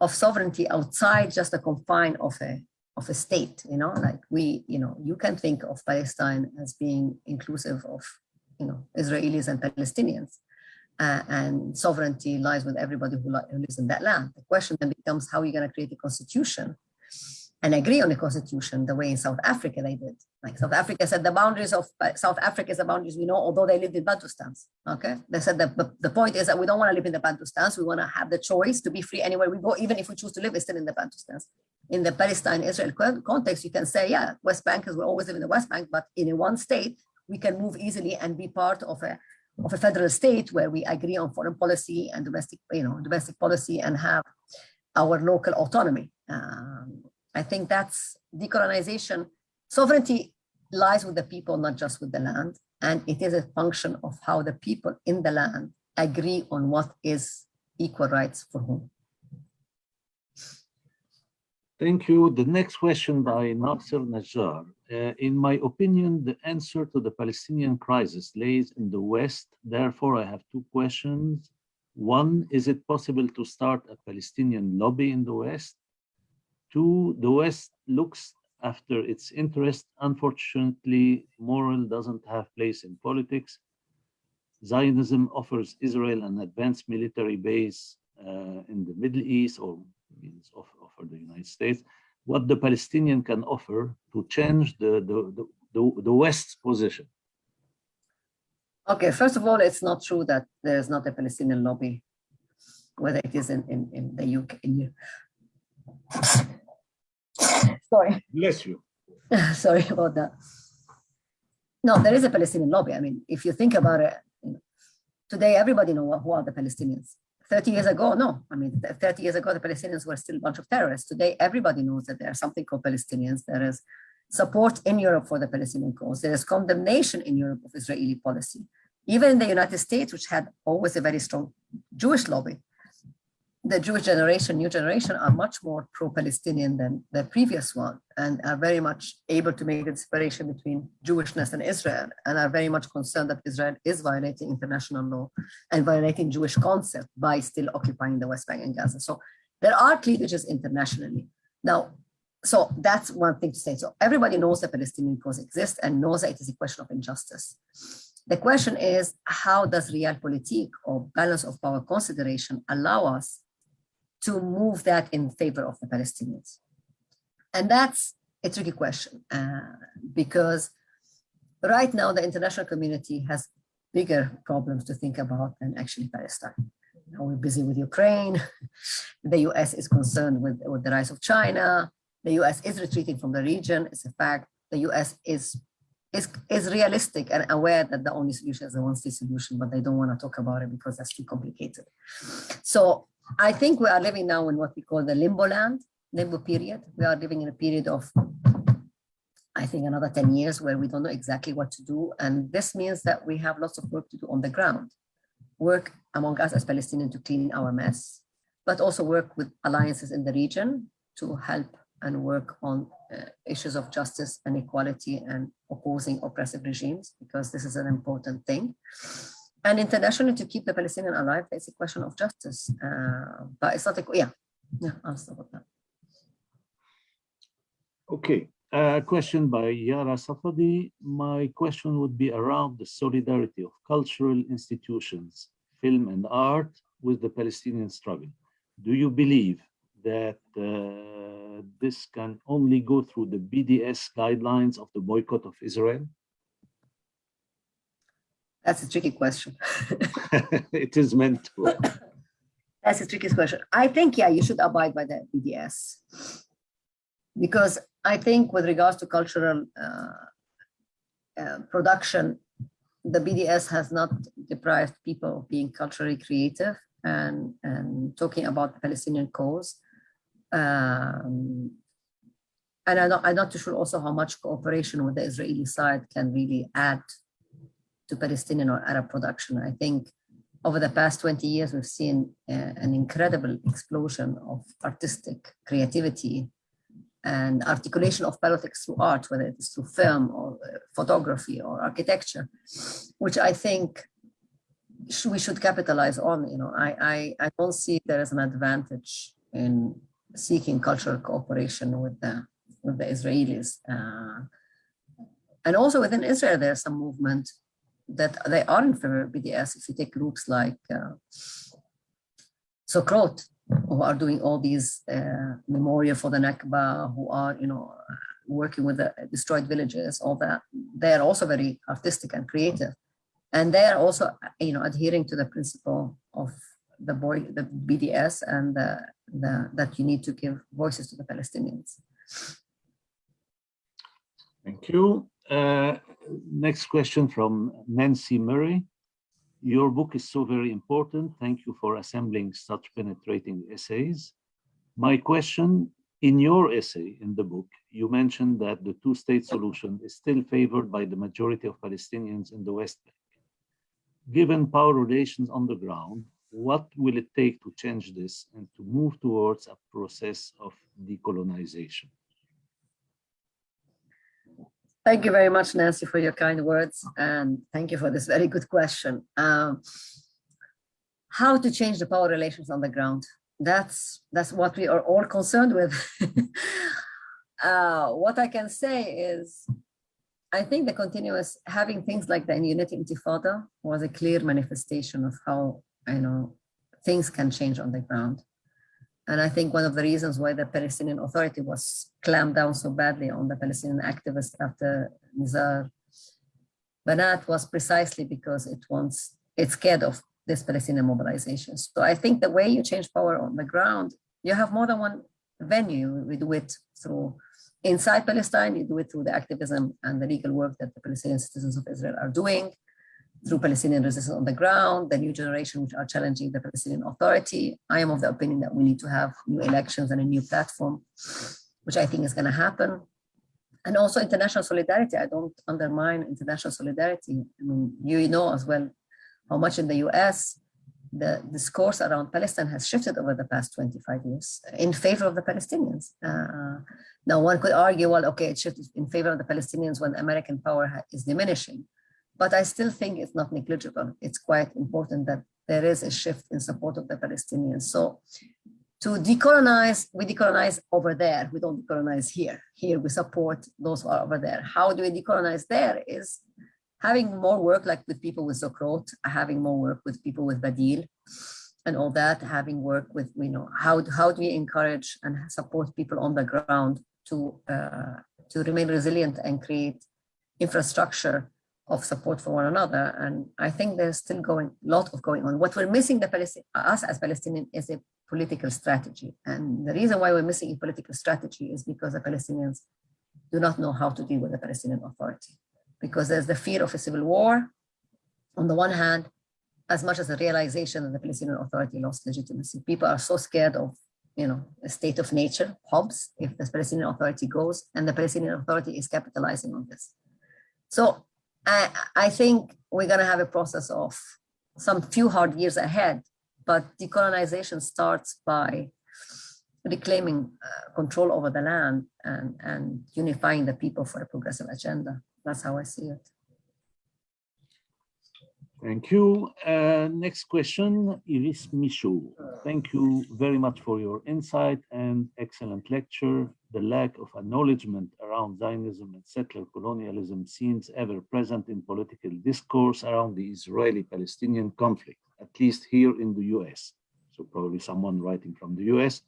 of sovereignty outside just the confine of a of a state, you know, like we, you know, you can think of Palestine as being inclusive of, you know, Israelis and Palestinians. Uh, and sovereignty lies with everybody who, who, lives in that land. The question then becomes how are you going to create a constitution and agree on a constitution the way in South Africa they did. Like South Africa said the boundaries of uh, South Africa is the boundaries we know, although they lived in Bantustans. Okay, they said that the, the point is that we don't want to live in the Bantustans. We want to have the choice to be free anywhere we go, even if we choose to live still in the Bantustans. In the Palestine-Israel context, you can say, yeah, West Bankers will always live in the West Bank, but in a one state, we can move easily and be part of a of a federal state where we agree on foreign policy and domestic, you know, domestic policy and have our local autonomy. Um, I think that's decolonization. Sovereignty lies with the people, not just with the land. And it is a function of how the people in the land agree on what is equal rights for whom. Thank you. The next question by Nasser Najjar. Uh, in my opinion, the answer to the Palestinian crisis lays in the West. Therefore, I have two questions. One, is it possible to start a Palestinian lobby in the West? Two, the West looks after its interest. Unfortunately, moral doesn't have place in politics. Zionism offers Israel an advanced military base uh, in the Middle East or means of, offer the United States, what the Palestinian can offer to change the, the, the, the West's position. Okay, first of all, it's not true that there is not a Palestinian lobby, whether it is in, in, in the UK. In Sorry. Bless you. Sorry about that. No, there is a Palestinian lobby. I mean, if you think about it, today everybody knows who are the Palestinians. 30 years ago, no. I mean, 30 years ago, the Palestinians were still a bunch of terrorists. Today, everybody knows that there's something called Palestinians. There is support in Europe for the Palestinian cause. There is condemnation in Europe of Israeli policy. Even in the United States, which had always a very strong Jewish lobby, the Jewish generation, new generation, are much more pro-Palestinian than the previous one, and are very much able to make a separation between Jewishness and Israel, and are very much concerned that Israel is violating international law and violating Jewish concept by still occupying the West Bank and Gaza. So there are cleavages internationally. Now, so that's one thing to say. So everybody knows that Palestinian cause exists and knows that it is a question of injustice. The question is, how does realpolitik or balance of power consideration allow us to move that in favor of the Palestinians? And that's a tricky question uh, because right now the international community has bigger problems to think about than actually Palestine. Know, we're busy with Ukraine. the US is concerned with, with the rise of China. The US is retreating from the region. It's a fact. The US is is, is realistic and aware that the only solution is the one-state solution, but they don't want to talk about it because that's too complicated. So I think we are living now in what we call the limbo land, limbo period. We are living in a period of, I think, another 10 years where we don't know exactly what to do. And this means that we have lots of work to do on the ground. Work among us as Palestinians to clean our mess, but also work with alliances in the region to help and work on uh, issues of justice and equality and opposing oppressive regimes, because this is an important thing. And internationally, to keep the Palestinian alive, it's a question of justice. Uh, but it's not a, yeah, yeah, I'll stop with that. Okay, a question by Yara Safadi. My question would be around the solidarity of cultural institutions, film and art with the Palestinian struggle. Do you believe that uh, this can only go through the BDS guidelines of the boycott of Israel? That's a tricky question. it is meant to. That's a tricky question. I think, yeah, you should abide by the BDS. Because I think with regards to cultural uh, uh, production, the BDS has not deprived people of being culturally creative and, and talking about the Palestinian cause. Um, and I'm not, I'm not too sure also how much cooperation with the Israeli side can really add to Palestinian or Arab production. I think over the past 20 years, we've seen uh, an incredible explosion of artistic creativity and articulation of politics through art, whether it is through film or uh, photography or architecture, which I think sh we should capitalize on. You know, I, I, I don't see there is an advantage in seeking cultural cooperation with the with the Israelis. Uh, and also within Israel, there's some movement that they are in favor of BDS. If you take groups like uh, who are doing all these uh, memorial for the Nakba, who are, you know, working with the destroyed villages, all that, they are also very artistic and creative. And they are also, you know, adhering to the principle of the boy, the BDS and the, the, that you need to give voices to the Palestinians. Thank you. Uh, next question from Nancy Murray. Your book is so very important. Thank you for assembling such penetrating essays. My question, in your essay in the book, you mentioned that the two-state solution is still favored by the majority of Palestinians in the West Bank. Given power relations on the ground, what will it take to change this and to move towards a process of decolonization? Thank you very much, Nancy, for your kind words. And thank you for this very good question. Um, how to change the power relations on the ground? That's, that's what we are all concerned with. uh, what I can say is, I think the continuous having things like the Unity Intifada was a clear manifestation of how, you know, things can change on the ground. And I think one of the reasons why the Palestinian Authority was clamped down so badly on the Palestinian activists after Nizar Banat was precisely because it wants, it's scared of this Palestinian mobilization. So I think the way you change power on the ground, you have more than one venue. We do it through inside Palestine, you do it through the activism and the legal work that the Palestinian citizens of Israel are doing through Palestinian resistance on the ground, the new generation which are challenging the Palestinian Authority. I am of the opinion that we need to have new elections and a new platform, which I think is going to happen. And also international solidarity. I don't undermine international solidarity. I mean, you know as well how much in the US the discourse around Palestine has shifted over the past 25 years in favor of the Palestinians. Uh, now one could argue, well, okay, it shifted in favor of the Palestinians when American power is diminishing but I still think it's not negligible. It's quite important that there is a shift in support of the Palestinians. So to decolonize, we decolonize over there. We don't decolonize here. Here we support those who are over there. How do we decolonize there is having more work like with people with Zochrot, having more work with people with Badil and all that, having work with, you know, how, how do we encourage and support people on the ground to, uh, to remain resilient and create infrastructure of support for one another. And I think there's still going a lot of going on. What we're missing the Palestine, us as Palestinians is a political strategy. And the reason why we're missing a political strategy is because the Palestinians do not know how to deal with the Palestinian Authority. Because there's the fear of a civil war on the one hand, as much as the realization that the Palestinian Authority lost legitimacy. People are so scared of you know, a state of nature, Hobbes, if the Palestinian Authority goes, and the Palestinian Authority is capitalizing on this. So I, I think we're going to have a process of some few hard years ahead, but decolonization starts by reclaiming uh, control over the land and, and unifying the people for a progressive agenda. That's how I see it. Thank you. Uh, next question, Iris Michaud. Thank you very much for your insight and excellent lecture. The lack of acknowledgement around Zionism and settler colonialism seems ever present in political discourse around the Israeli-Palestinian conflict, at least here in the US. So probably someone writing from the US.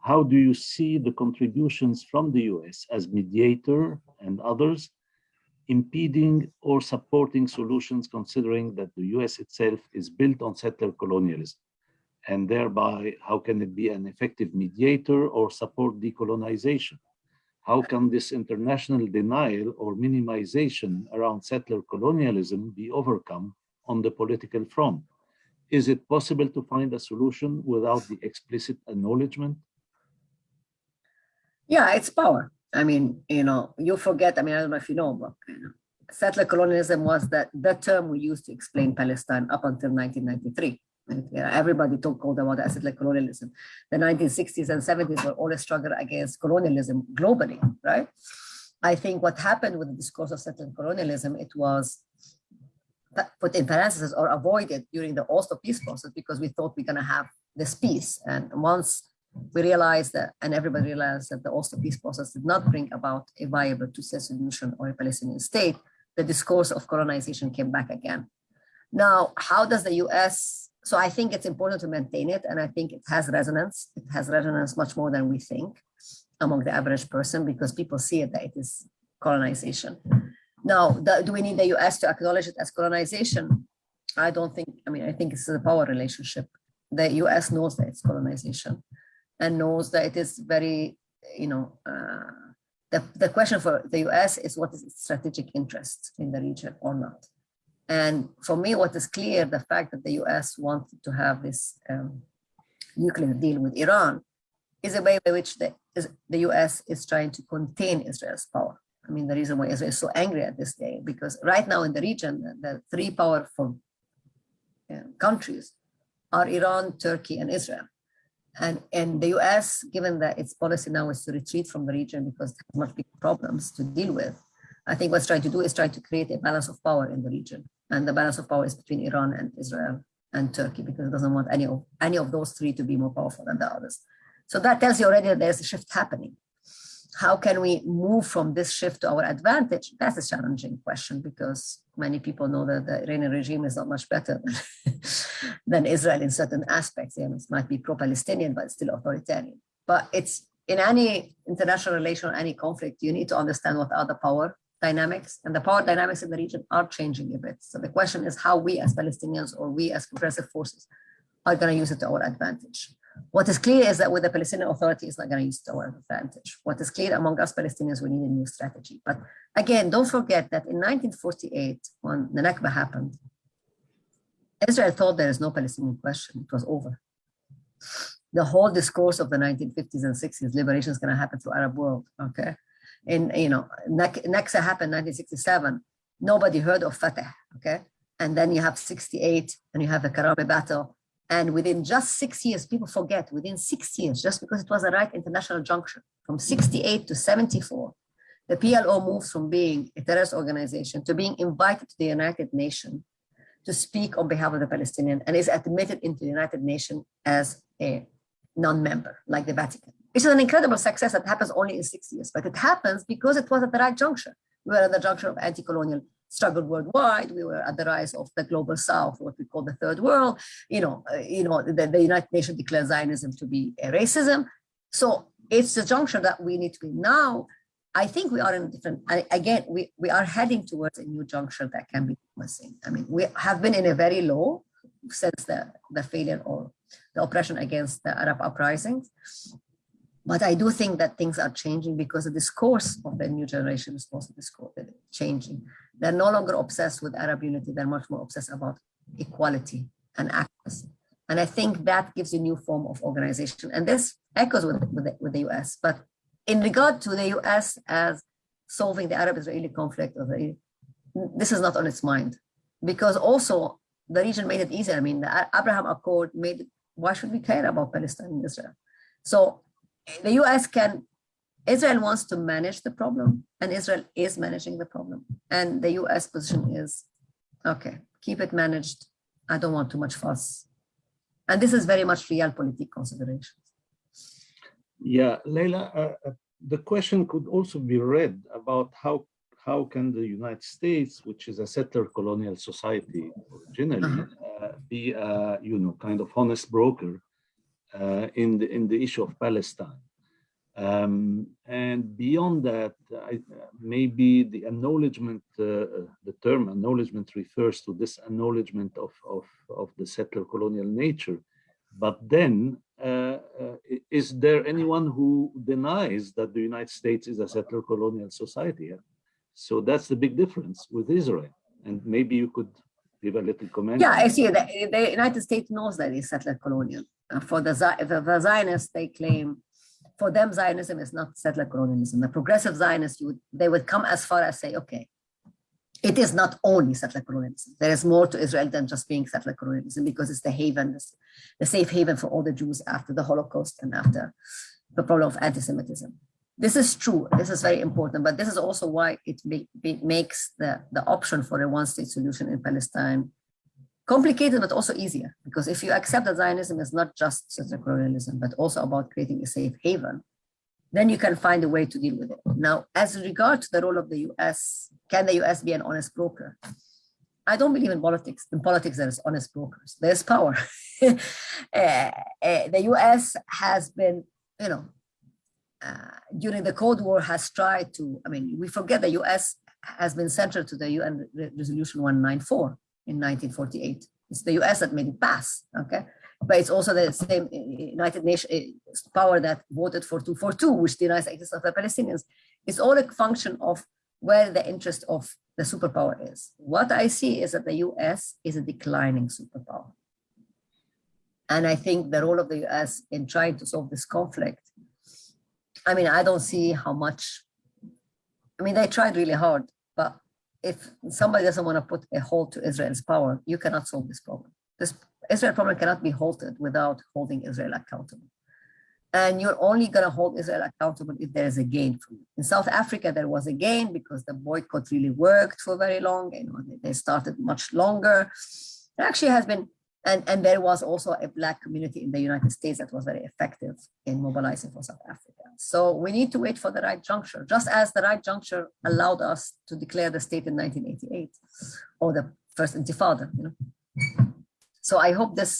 How do you see the contributions from the US as mediator and others impeding or supporting solutions considering that the US itself is built on settler colonialism? And thereby, how can it be an effective mediator or support decolonization? How can this international denial or minimization around settler colonialism be overcome on the political front? Is it possible to find a solution without the explicit acknowledgement? Yeah, it's power. I mean, you know, you forget, I mean, I don't know if you know, but you know, settler colonialism was that the term we used to explain Palestine up until 1993. Yeah, everybody talked about the settler colonialism. The 1960s and 70s were all a struggle against colonialism globally, right? I think what happened with the discourse of settler colonialism, it was put in parentheses or avoided during the Oslo peace process because we thought we're going to have this peace. And once we realized that, and everybody realized that the Oslo peace process did not bring about a viable two-state solution or a Palestinian state, the discourse of colonization came back again. Now, how does the US, so I think it's important to maintain it, and I think it has resonance. It has resonance much more than we think among the average person because people see it that it is colonization. Now, do we need the US to acknowledge it as colonization? I don't think, I mean, I think it's a power relationship. The US knows that it's colonization and knows that it is very, you know, uh, the, the question for the US is what is its strategic interest in the region or not. And for me, what is clear, the fact that the US wanted to have this um, nuclear deal with Iran is a way by which the, is, the US is trying to contain Israel's power. I mean, the reason why Israel is so angry at this day, because right now in the region, the, three powerful uh, countries are Iran, Turkey, and Israel. And, and the US, given that its policy now is to retreat from the region because it has much bigger problems to deal with, I think what's trying to do is try to create a balance of power in the region. And the balance of power is between Iran and Israel and Turkey because it doesn't want any of any of those three to be more powerful than the others. So that tells you already that there's a shift happening. How can we move from this shift to our advantage? That's a challenging question because many people know that the Iranian regime is not much better than, Israel in certain aspects. it might be pro-Palestinian, but still authoritarian. But it's in any international relation, any conflict, you need to understand what are the power dynamics and the power dynamics in the region are changing a bit. So the question is how we as Palestinians or we as progressive forces are going to use it to our advantage. What is clear is that with the Palestinian Authority, it's not going to use it to our advantage. What is clear among us Palestinians, we need a new strategy. But again, don't forget that in 1948, when the Nakba happened, Israel thought there is no Palestinian question. It was over. The whole discourse of the 1950s and 60s, liberation is going to happen through Arab world. Okay, And, you know, Nakba happened 1967. Nobody heard of Fatah, okay? And then you have 68 and you have the Karame battle. And within just six years, people forget, within six years, just because it was a right international junction, from 68 to 74, the PLO moves from being a terrorist organization to being invited to the United Nations to speak on behalf of the Palestinian and is admitted into the United Nations as a non-member, like the Vatican. Is an incredible success that happens only in six years, but it happens because it was at the right juncture. We were at the juncture of anti-colonial struggle worldwide. We were at the rise of the global south, what we call the third world. You know, uh, you know, the, the, United Nations declared Zionism to be a racism. So it's the juncture that we need to be now. I think we are in a different, again, we, we are heading towards a new juncture that can be promising. I mean, we have been in a very low since the, the failure or the oppression against the Arab uprisings. But I do think that things are changing because the discourse of the new generation is also changing. They're no longer obsessed with Arab unity. They're much more obsessed about equality and access. And I think that gives a new form of organization. And this echoes with, with, the, with the US. But in regard to the US as solving the Arab-Israeli conflict, this is not on its mind. Because also the region made it easier. I mean, the Abraham Accord made it, why should we care about Palestine and Israel? So the US can, Israel wants to manage the problem and Israel is managing the problem. And the US position is, okay, keep it managed. I don't want too much fuss. And this is very much real political considerations. Yeah, Leila, uh, uh, the question could also be read about how how can the United States, which is a settler colonial society originally, uh uh, be a you know kind of honest broker uh, in, the, in the issue of Palestine. Um, and beyond that, I, maybe the acknowledgement, uh, the term acknowledgement refers to this acknowledgement of, of, of the settler colonial nature. But then, is there anyone who denies that the United States is a settler colonial society? So that's the big difference with Israel. And maybe you could give a little comment. Yeah, I see. The, the United States knows that it's settler colonial. Uh, for the, the, the Zionists, they claim, for them, Zionism is not settler colonialism. The progressive Zionists, you would, they would come as far as say, okay, it is not only settler colonialism. There is more to Israel than just being settler colonialism because it's the haven, the safe haven for all the Jews after the Holocaust and after the problem of anti-Semitism. This is true. This is very important, but this is also why it makes the, the option for a one-state solution in Palestine complicated, but also easier. Because if you accept that Zionism is not just settler colonialism, but also about creating a safe haven, then you can find a way to deal with it. Now, as regard to the role of the US, can the US be an honest broker? I don't believe in politics. In politics, there is honest brokers. There's power. uh, uh, the US has been, you know, uh, during the Cold War has tried to, I mean, we forget the US has been central to the UN Resolution 194 in 1948. It's the US that made it pass, okay? But it's also the same United Nations eh, power that voted for 242, which denies the existence of the Palestinians. It's all a function of where the interest of the superpower is. What I see is that the US is a declining superpower. And I think the role of the US in trying to solve this conflict, I mean, I don't see how much, I mean, they tried really hard, but if somebody doesn't want to put a halt to Israel's power, you cannot solve this problem. This Israel problem cannot be halted without holding Israel accountable. and you're only going to hold Israel accountable if there is a gain for you. In South Africa, there was a gain because the boycott really worked for very long. You know, they started much longer. It actually has been, and, and there was also a Black community in the United States that was very effective in mobilizing for South Africa. So we need to wait for the right juncture, just as the right juncture allowed us to declare the state in 1988 or the first intifada, you know. So I hope this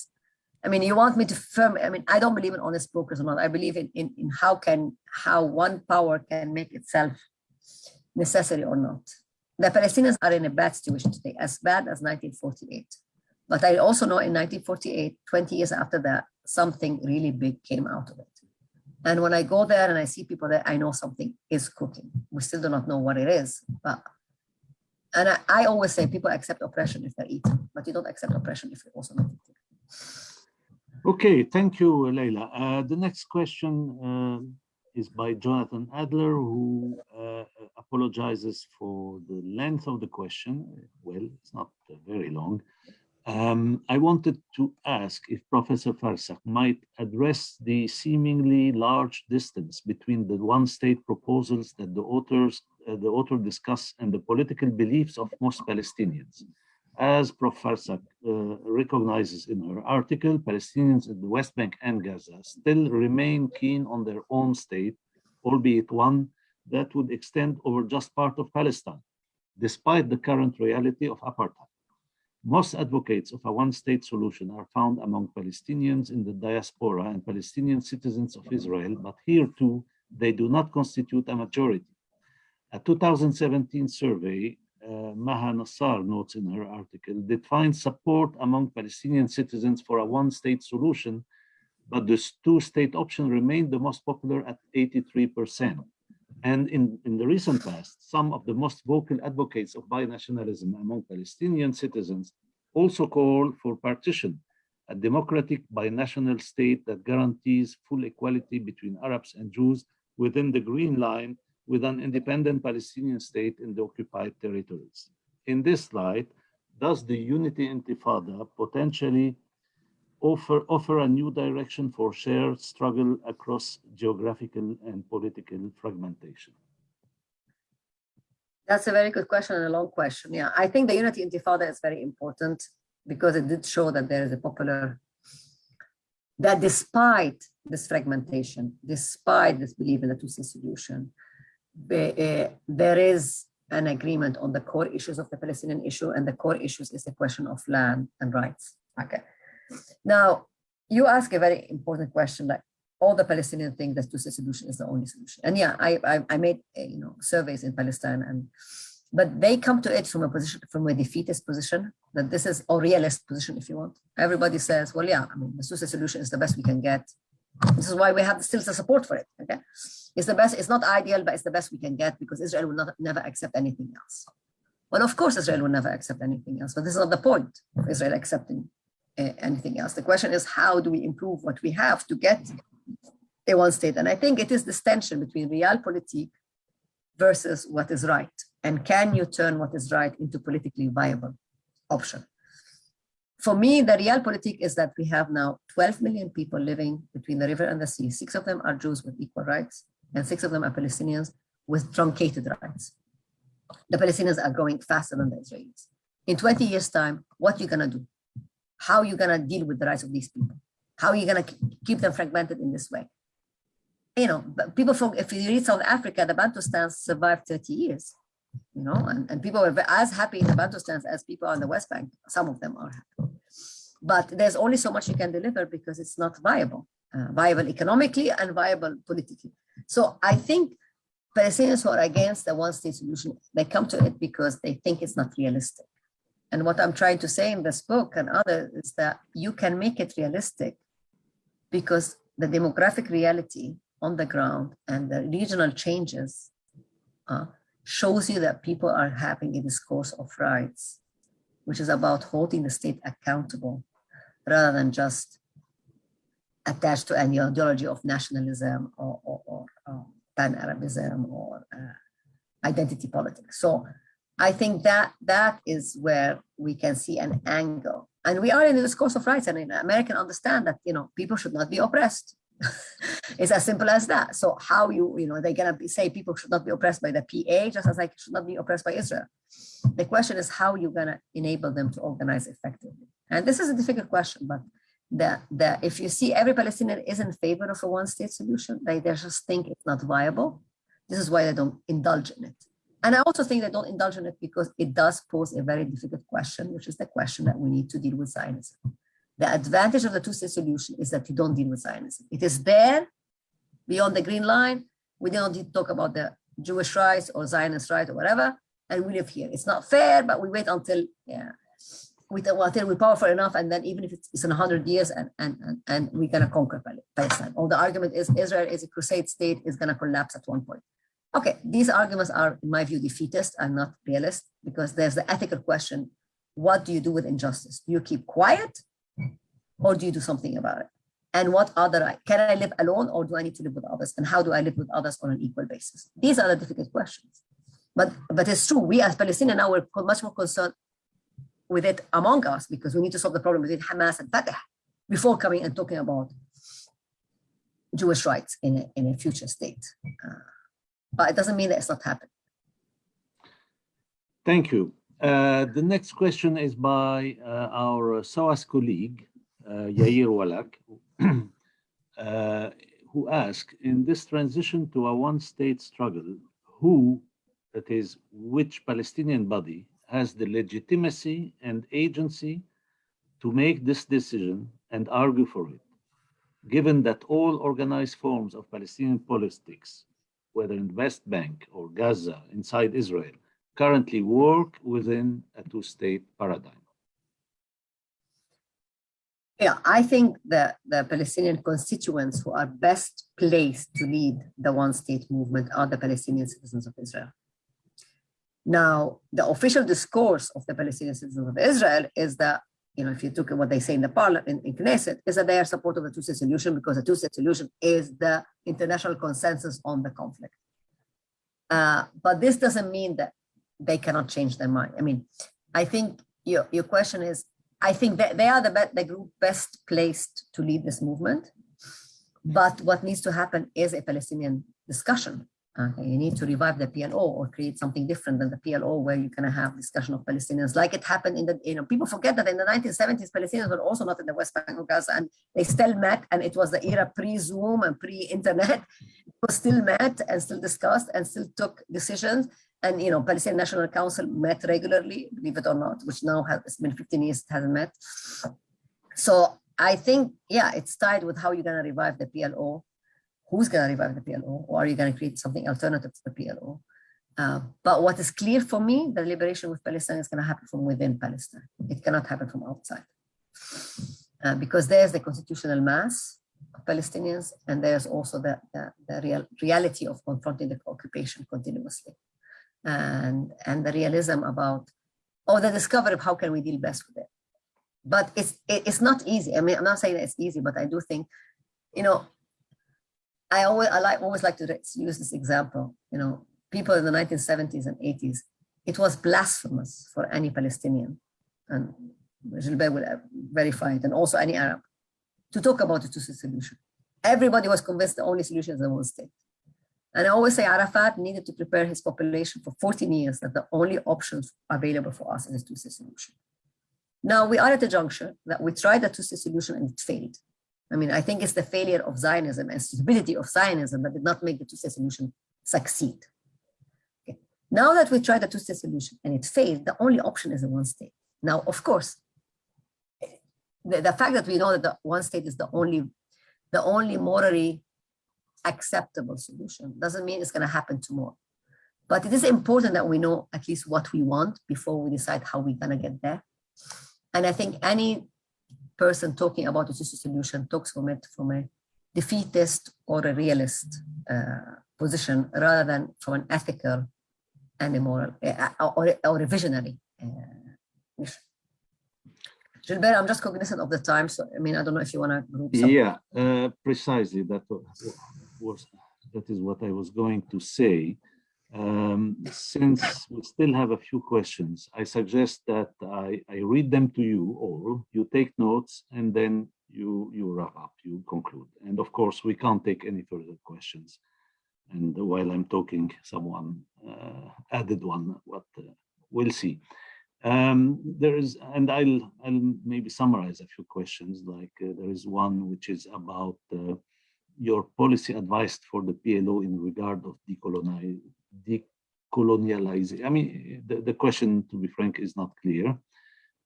I mean, you want me to firm, I mean, I don't believe in honest brokers or not. I believe in, in, in how can, how one power can make itself necessary or not. The Palestinians are in a bad situation today, as bad as 1948. But I also know in 1948, 20 years after that, something really big came out of it. And when I go there and I see people there, I know something is cooking. We still do not know what it is, but and I, I always say people accept oppression if they're but you don't accept oppression if you're also not eating. Okay, thank you, Leila. Uh, the next question uh, is by Jonathan Adler, who uh, apologizes for the length of the question. Well, it's not very long. Um, I wanted to ask if Professor Farsakh might address the seemingly large distance between the one-state proposals that the authors, uh, the author discuss and the political beliefs of most Palestinians. As Professor uh, recognizes in her article, Palestinians in the West Bank and Gaza still remain keen on their own state, albeit one that would extend over just part of Palestine, despite the current reality of apartheid. Most advocates of a one-state solution are found among Palestinians in the diaspora and Palestinian citizens of Israel, but here too, they do not constitute a majority. A 2017 survey uh, Maha Nassar notes in her article, did find support among Palestinian citizens for a one-state solution, but the two-state option remained the most popular at 83%. And in, in the recent past, some of the most vocal advocates of binationalism among Palestinian citizens also call for partition, a democratic binational state that guarantees full equality between Arabs and Jews within the Green Line with an independent Palestinian state in the occupied territories. In this light, does the Unity Intifada potentially offer, offer a new direction for shared struggle across geographical and political fragmentation? That's a very good question and a long question. Yeah, I think the Unity Intifada is very important because it did show that there is a popular, that despite this fragmentation, despite this belief in the two-state solution, uh, there is an agreement on the core issues of the Palestinian issue, and the core issues is the question of land and rights. Okay. Now, you ask a very important question, like all the Palestinians think that two-state solution is the only solution. And yeah, I, I, I made uh, you know surveys in Palestine, and but they come to it from a position, from a defeatist position, that this is a realist position, if you want. Everybody says, well, yeah, I mean, the two-state solution is the best we can get. This is why we have still the support for it. Okay, it's the best. It's not ideal, but it's the best we can get because Israel will not never accept anything else. Well, of course, Israel will never accept anything else, but this is not the point of Israel accepting uh, anything else. The question is, how do we improve what we have to get a one state? And I think it is this tension between realpolitik versus what is right. And can you turn what is right into politically viable option? For me, the real realpolitik is that we have now 12 million people living between the river and the sea. Six of them are Jews with equal rights, and six of them are Palestinians with truncated rights. The Palestinians are growing faster than the Israelis. In 20 years' time, what are you gonna do? How are you gonna deal with the rights of these people? How are you gonna keep them fragmented in this way? You know, people from, if you read South Africa, the Bantustans survived 30 years you know, and, and people are as happy in the Bantustans as people on the West Bank. Some of them are happy. But there's only so much you can deliver because it's not viable, uh, viable economically and viable politically. So I think Palestinians who are against the one-state solution, they come to it because they think it's not realistic. And what I'm trying to say in this book and others is that you can make it realistic because the demographic reality on the ground and the regional changes uh, shows you that people are having a discourse of rights, which is about holding the state accountable rather than just attached to an ideology of nationalism or, or, or um, pan-Arabism or uh, identity politics. So I think that that is where we can see an angle. And we are in the discourse of rights and in American understand that, you know, people should not be oppressed. it's as simple as that. So how you, you know, they're gonna be, say people should not be oppressed by the PA, just as like should not be oppressed by Israel. The question is how you're gonna enable them to organize effectively. And this is a difficult question, but the, the, if you see every Palestinian is in favor of a one state solution, they, they just think it's not viable. This is why they don't indulge in it. And I also think they don't indulge in it because it does pose a very difficult question, which is the question that we need to deal with Zionism. The advantage of the two-state solution is that you don't deal with Zionism. It is there beyond the green line. We don't need to talk about the Jewish rights or Zionist rights or whatever, and we live here. It's not fair, but we wait until yeah, we until we're powerful enough, and then even if it's, it's in 100 years, and, and, and, and we're to conquer Palestine. All the argument is Israel is a crusade state is to collapse at one point. Okay, these arguments are, in my view, defeatist and not realist, because there's the ethical question, what do you do with injustice? Do you keep quiet, or do you do something about it? And what other, can I live alone, or do I need to live with others? And how do I live with others on an equal basis? These are the difficult questions. But, but it's true, we as Palestinians now, we're much more concerned with it among us because we need to solve the problem between Hamas and Fatah before coming and talking about Jewish rights in a, in a future state. Uh, but it doesn't mean that it's not happening. Thank you. Uh, the next question is by uh, our SOAS colleague, Yair Wallach, uh, who asked, in this transition to a one-state struggle, who, that is, which Palestinian body has the legitimacy and agency to make this decision and argue for it, given that all organized forms of Palestinian politics, whether in West Bank or Gaza, inside Israel, currently work within a two-state paradigm? Yeah, I think that the Palestinian constituents who are best placed to lead the one-state movement are the Palestinian citizens of Israel. Now, the official discourse of the Palestinian citizens of Israel is that, you know, if you look at what they say in the parliament, in, Knesset, is that they are support of the two-state solution because the two-state solution is the international consensus on the conflict. Uh, but this doesn't mean that they cannot change their mind. I mean, I think your, your question is, I think that they are the, the group best placed to lead this movement. But what needs to happen is a Palestinian discussion Okay, you need to revive the PLO or create something different than the PLO where you can have discussion of Palestinians like it happened in the, you know, people forget that in the 1970s, Palestinians were also not in the West Bank or Gaza and they still met and it was the era pre-Zoom and pre-internet, was still met and still discussed and still took decisions. And, you know, Palestinian National Council met regularly, believe it or not, which now has been 15 years, it hasn't met. So I think, yeah, it's tied with how you're going to revive the PLO who's going to revive the PLO or are you going to create something alternative to the PLO? Uh, but what is clear for me, the liberation with Palestine is going to happen from within Palestine. It cannot happen from outside. Uh, because there's the constitutional mass of Palestinians and there's also the, the, the real reality of confronting the occupation continuously. And, and the realism about, or the discovery of how can we deal best with it. But it's, it, it's not easy. I mean, I'm not saying it's easy, but I do think, you know, I always I like always like to use this example. You know, people in the 1970s and 80s, it was blasphemous for any Palestinian, and Gilbert will uh, verify it, and also any Arab, to talk about a two-state solution. Everybody was convinced the only solution is a one state. And I always say Arafat needed to prepare his population for 14 years that the only options available for us is a two-state solution. Now we are at a juncture that we tried a two-state solution and it failed. I mean, I think it's the failure of Zionism and stability of Zionism that did not make the two-state solution succeed. Okay. Now that we tried the two-state solution and it failed, the only option is a one state. Now, of course, the, the fact that we know that the one state is the only, the only morally acceptable solution doesn't mean it's going to happen tomorrow. But it is important that we know at least what we want before we decide how we're going to get there. And I think any person talking about a solution talks from it from a defeatist or a realist uh, position rather than from an ethical and a moral uh, or, or a visionary uh, mission. Gilbert, I'm just cognizant of the time, so I mean, I don't know if you want to Yeah, uh, precisely. That was that is what I was going to say. Um, since we still have a few questions, I suggest that I, I read them to you all, you take notes, and then you, you wrap up, you conclude. And of course, we can't take any further questions. And while I'm talking, someone uh, added one, but uh, we'll see. Um, there is, and I'll, I'll maybe summarize a few questions, like uh, there is one which is about uh, your policy advice for the PLO in regard of decolonializing. I mean, the, the question, to be frank, is not clear.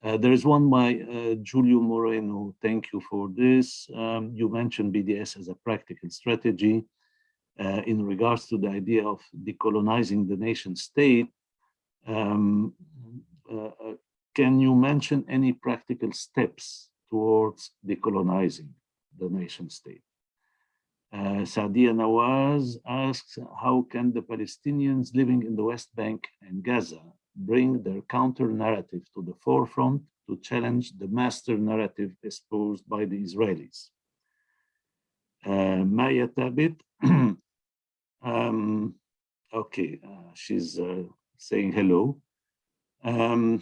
Uh, there is one by uh, Julio Moreno. Thank you for this. Um, you mentioned BDS as a practical strategy uh, in regards to the idea of decolonizing the nation state. Um, uh, uh, can you mention any practical steps towards decolonizing the nation state? Uh, Sadia Nawaz asks, how can the Palestinians living in the West Bank and Gaza bring their counter narrative to the forefront to challenge the master narrative espoused by the Israelis? Uh, Maya Tabit, um, okay, uh, she's uh, saying hello. Um,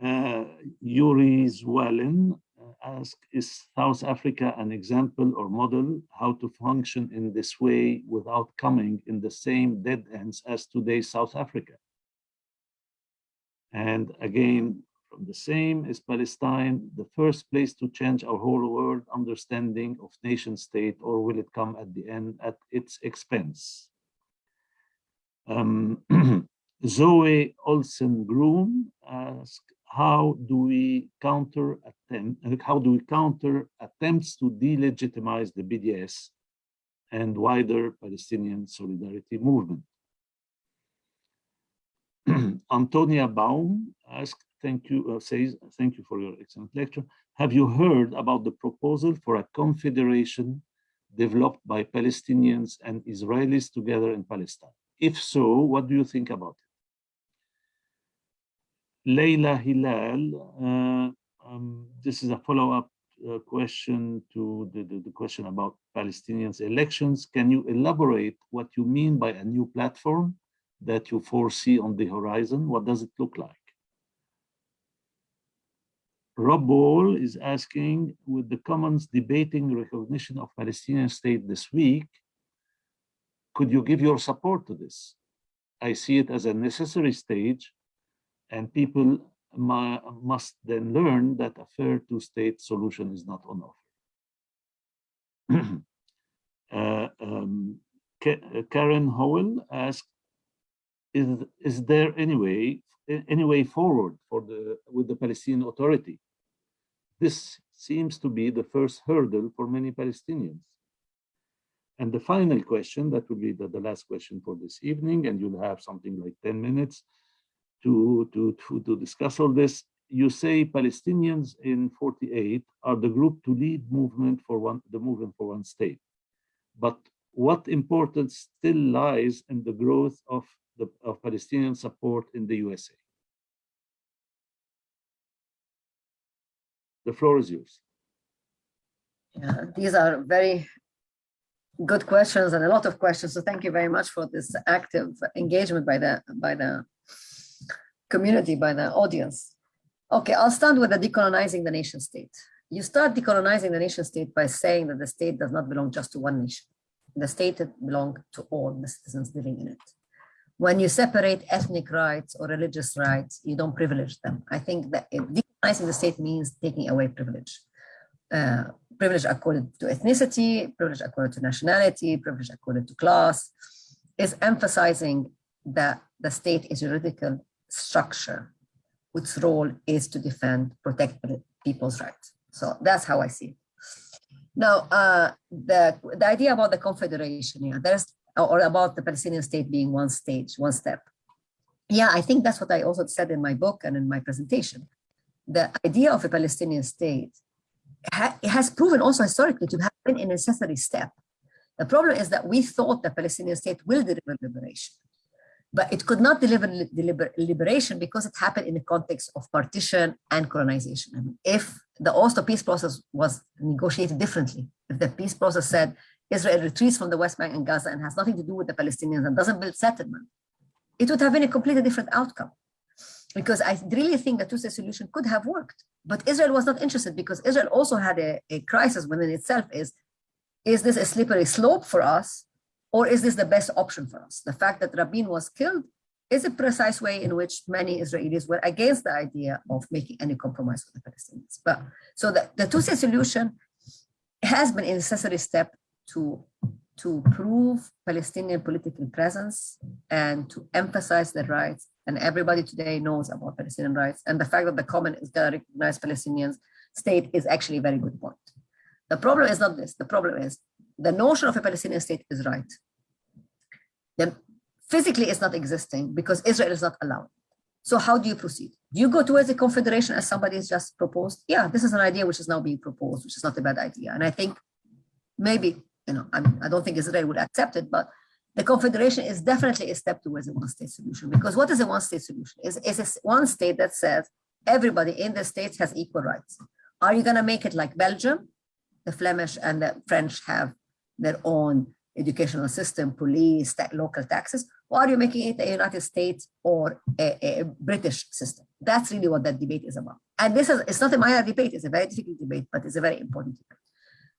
uh, Yuri Zwalin ask, is South Africa an example or model how to function in this way without coming in the same dead ends as today's South Africa? And again, from the same is Palestine, the first place to change our whole world understanding of nation state, or will it come at the end at its expense? Um, Zoe Olsen Groom asks, how do we counter attempt, how do we counter attempts to delegitimize the BDS and wider Palestinian solidarity movement? Antonia Baum asks, thank you, uh, says, thank you for your excellent lecture. Have you heard about the proposal for a confederation developed by Palestinians and Israelis together in Palestine? If so, what do you think about it? Leila Hilal, uh, um, this is a follow-up uh, question to the, the, the, question about Palestinians elections. Can you elaborate what you mean by a new platform that you foresee on the horizon? What does it look like? Rob Ball is asking, with the Commons debating recognition of Palestinian state this week, could you give your support to this? I see it as a necessary stage and people must then learn that a fair two-state solution is not on offer. uh, um, Karen Howell asked, is, is there any way, any way forward for the, with the Palestinian Authority? This seems to be the first hurdle for many Palestinians. And the final question, that will be the, the last question for this evening, and you'll have something like 10 minutes, to, to, to, to discuss all this, you say Palestinians in 48 are the group to lead movement for one, the movement for one state. But what importance still lies in the growth of the of Palestinian support in the USA? The floor is yours. Yeah, these are very good questions and a lot of questions. So thank you very much for this active engagement by the by the community, by the audience. Okay, I'll start with the decolonizing the nation state. You start decolonizing the nation state by saying that the state does not belong just to one nation. The state belongs to all the citizens living in it. When you separate ethnic rights or religious rights, you don't privilege them. I think that decolonizing the state means taking away privilege. Uh, privilege according to ethnicity, privilege according to nationality, privilege according to class, is emphasizing that the state is juridical structure, whose role is to defend, protect people's rights. So that's how I see it. Now, uh, the, the idea about the confederation, yeah, there's, or about the Palestinian state being one stage, one step. Yeah, I think that's what I also said in my book and in my presentation. The idea of a Palestinian state ha has proven also historically to have been a necessary step. The problem is that we thought the Palestinian state will deliver liberation but it could not deliver, liberation because it happened in the context of partition and colonization. I mean, if the Oslo peace process was negotiated differently, if the peace process said Israel retreats from the West Bank and Gaza and has nothing to do with the Palestinians and doesn't build settlement, it would have been a completely different outcome. because I really think the two-state solution could have worked. But Israel was not interested because Israel also had a, a crisis within itself is, is this a slippery slope for us or is this the best option for us? The fact that Rabin was killed is a precise way in which many Israelis were against the idea of making any compromise with the Palestinians. But so the, the two-state solution has been a necessary step to, to prove Palestinian political presence and to emphasize their rights. And everybody today knows about Palestinian rights. And the fact that the common is going to recognize Palestinian state is actually a very good point. The problem is not this. The problem is the notion of a Palestinian state is right. Then physically it's not existing because Israel is not allowed. So how do you proceed? Do you go towards a confederation as somebody has just proposed? Yeah, this is an idea which is now being proposed, which is not a bad idea. And I think maybe, you know, I'm, I do not think Israel would accept it, but the confederation is definitely a step towards a one-state solution. Because what is a one-state solution? Is is a one state that says everybody in the states has equal rights. Are you going to make it like Belgium? The Flemish and the French have their own educational system, police, local taxes, or are you making it a United States or a, a, British system? That's really what that debate is about. And this is, it's not a minor debate, it's a very difficult debate, but it's a very important debate.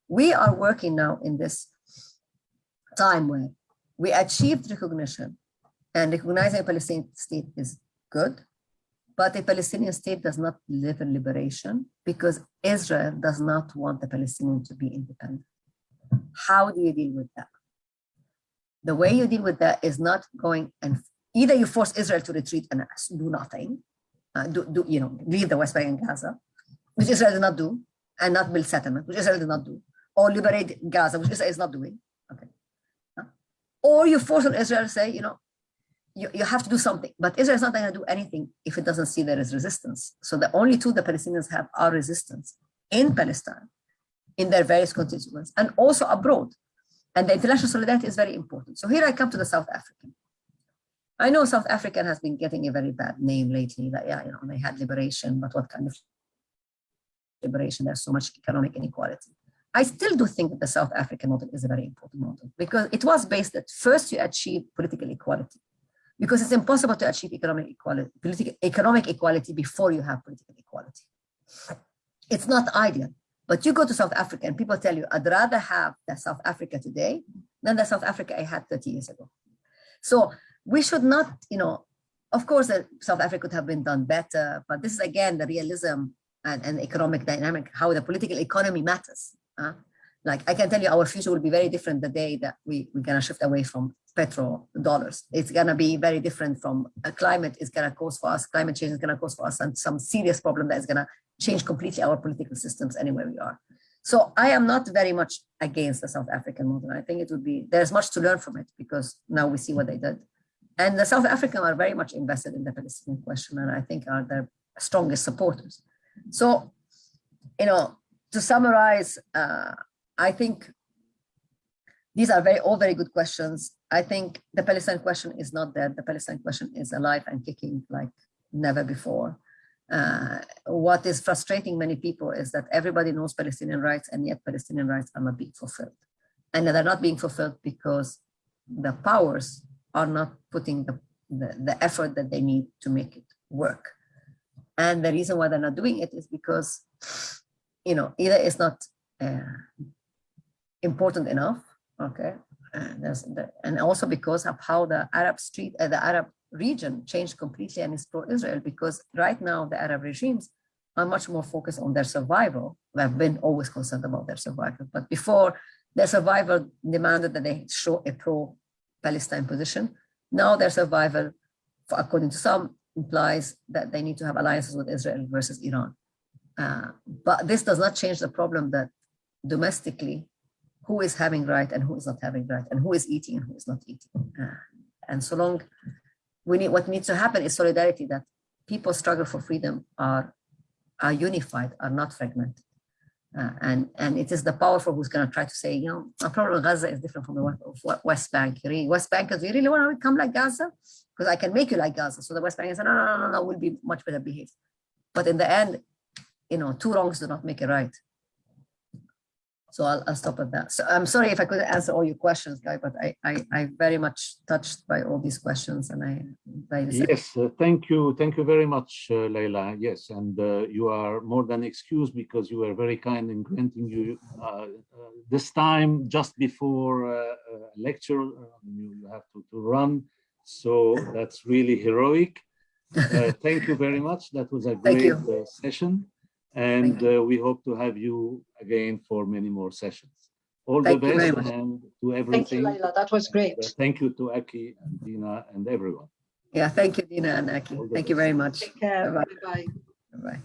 We are working now in this time where we achieved recognition and recognizing a Palestinian state is good, but a Palestinian state does not live in liberation because Israel does not want the Palestinian to be independent. How do you deal with that? The way you deal with that is not going and either you force Israel to retreat and do nothing, uh, do, do, you know, leave the West Bank and Gaza, which Israel did not do, and not build settlement, which Israel did not do, or liberate Gaza, which Israel is not doing. Okay. Or you force on Israel to say, you know, you, you have to do something, but Israel is not going to do anything if it doesn't see there is resistance. So the only tool the Palestinians have are resistance in Palestine, in their various constituents, and also abroad. And the international solidarity is very important. So here I come to the South African. I know South African has been getting a very bad name lately that, yeah, you know, they had liberation, but what kind of liberation? There's so much economic inequality. I still do think that the South African model is a very important model because it was based that first you achieve political equality because it's impossible to achieve economic equality, political, economic equality before you have political equality. It's not ideal. But you go to South Africa and people tell you, I'd rather have the South Africa today than the South Africa I had 30 years ago. So we should not, you know, of course, South Africa could have been done better, but this is again the realism and, and economic dynamic, how the political economy matters. Uh? Like I can tell you, our future will be very different the day that we, we're gonna shift away from petro dollars. It's gonna be very different from a climate is gonna cause for us, climate change is gonna cause for us and some serious problem that is gonna change completely our political systems anywhere we are. So I am not very much against the South African model. I think it would be, there's much to learn from it because now we see what they did. And the South Africans are very much invested in the Palestinian question and I think are their strongest supporters. So, you know, to summarize, uh, I think these are very all very good questions. I think the Palestine question is not dead. The Palestine question is alive and kicking like never before. Uh, what is frustrating many people is that everybody knows Palestinian rights and yet Palestinian rights are not being fulfilled. And they're not being fulfilled because the powers are not putting the, the, the effort that they need to make it work. And the reason why they're not doing it is because, you know, either it's not uh, important enough, okay, and, the, and also because of how the Arab street, uh, the Arab region changed completely and is pro-Israel because right now the Arab regimes are much more focused on their survival. They've been always concerned about their survival, but before their survival demanded that they show a pro-Palestine position. Now their survival, according to some, implies that they need to have alliances with Israel versus Iran. Uh, but this does not change the problem that domestically, who is having right and who is not having right, and who is eating and who is not eating. Uh, and so long we need what needs to happen is solidarity that people struggle for freedom are are unified are not fragmented. Uh, and and it is the powerful who's going to try to say you know a problem gaza is different from the west bank west bankers you really want to become like gaza? Because i can make you like gaza. So the west bank is no no no no no will be much better behaved. But in the end you know two wrongs do not make a right So I'll, I'll stop at that. So I'm sorry if I couldn't answer all your questions, Guy, but I, I, I very much touched by all these questions and I receptive. Yes, uh, thank you. Thank you very much, uh, Leila. Yes, and uh, you are more than excused because you were very kind in granting you uh, uh, this time just before uh, uh, lecture. uh, you, have to, to run. So that's really heroic. Uh, thank you very much. That was a great uh, session. And uh, we hope to have you again for many more sessions. All the Thank you very best much. and to Thank you, everything. Leila. That was great. Uh, Thank you to Aki and Dina and everyone. Yeah, thank you, Dina and Aki. All the Thank you best. very much. Take care. Bye-bye. Bye-bye. Bye.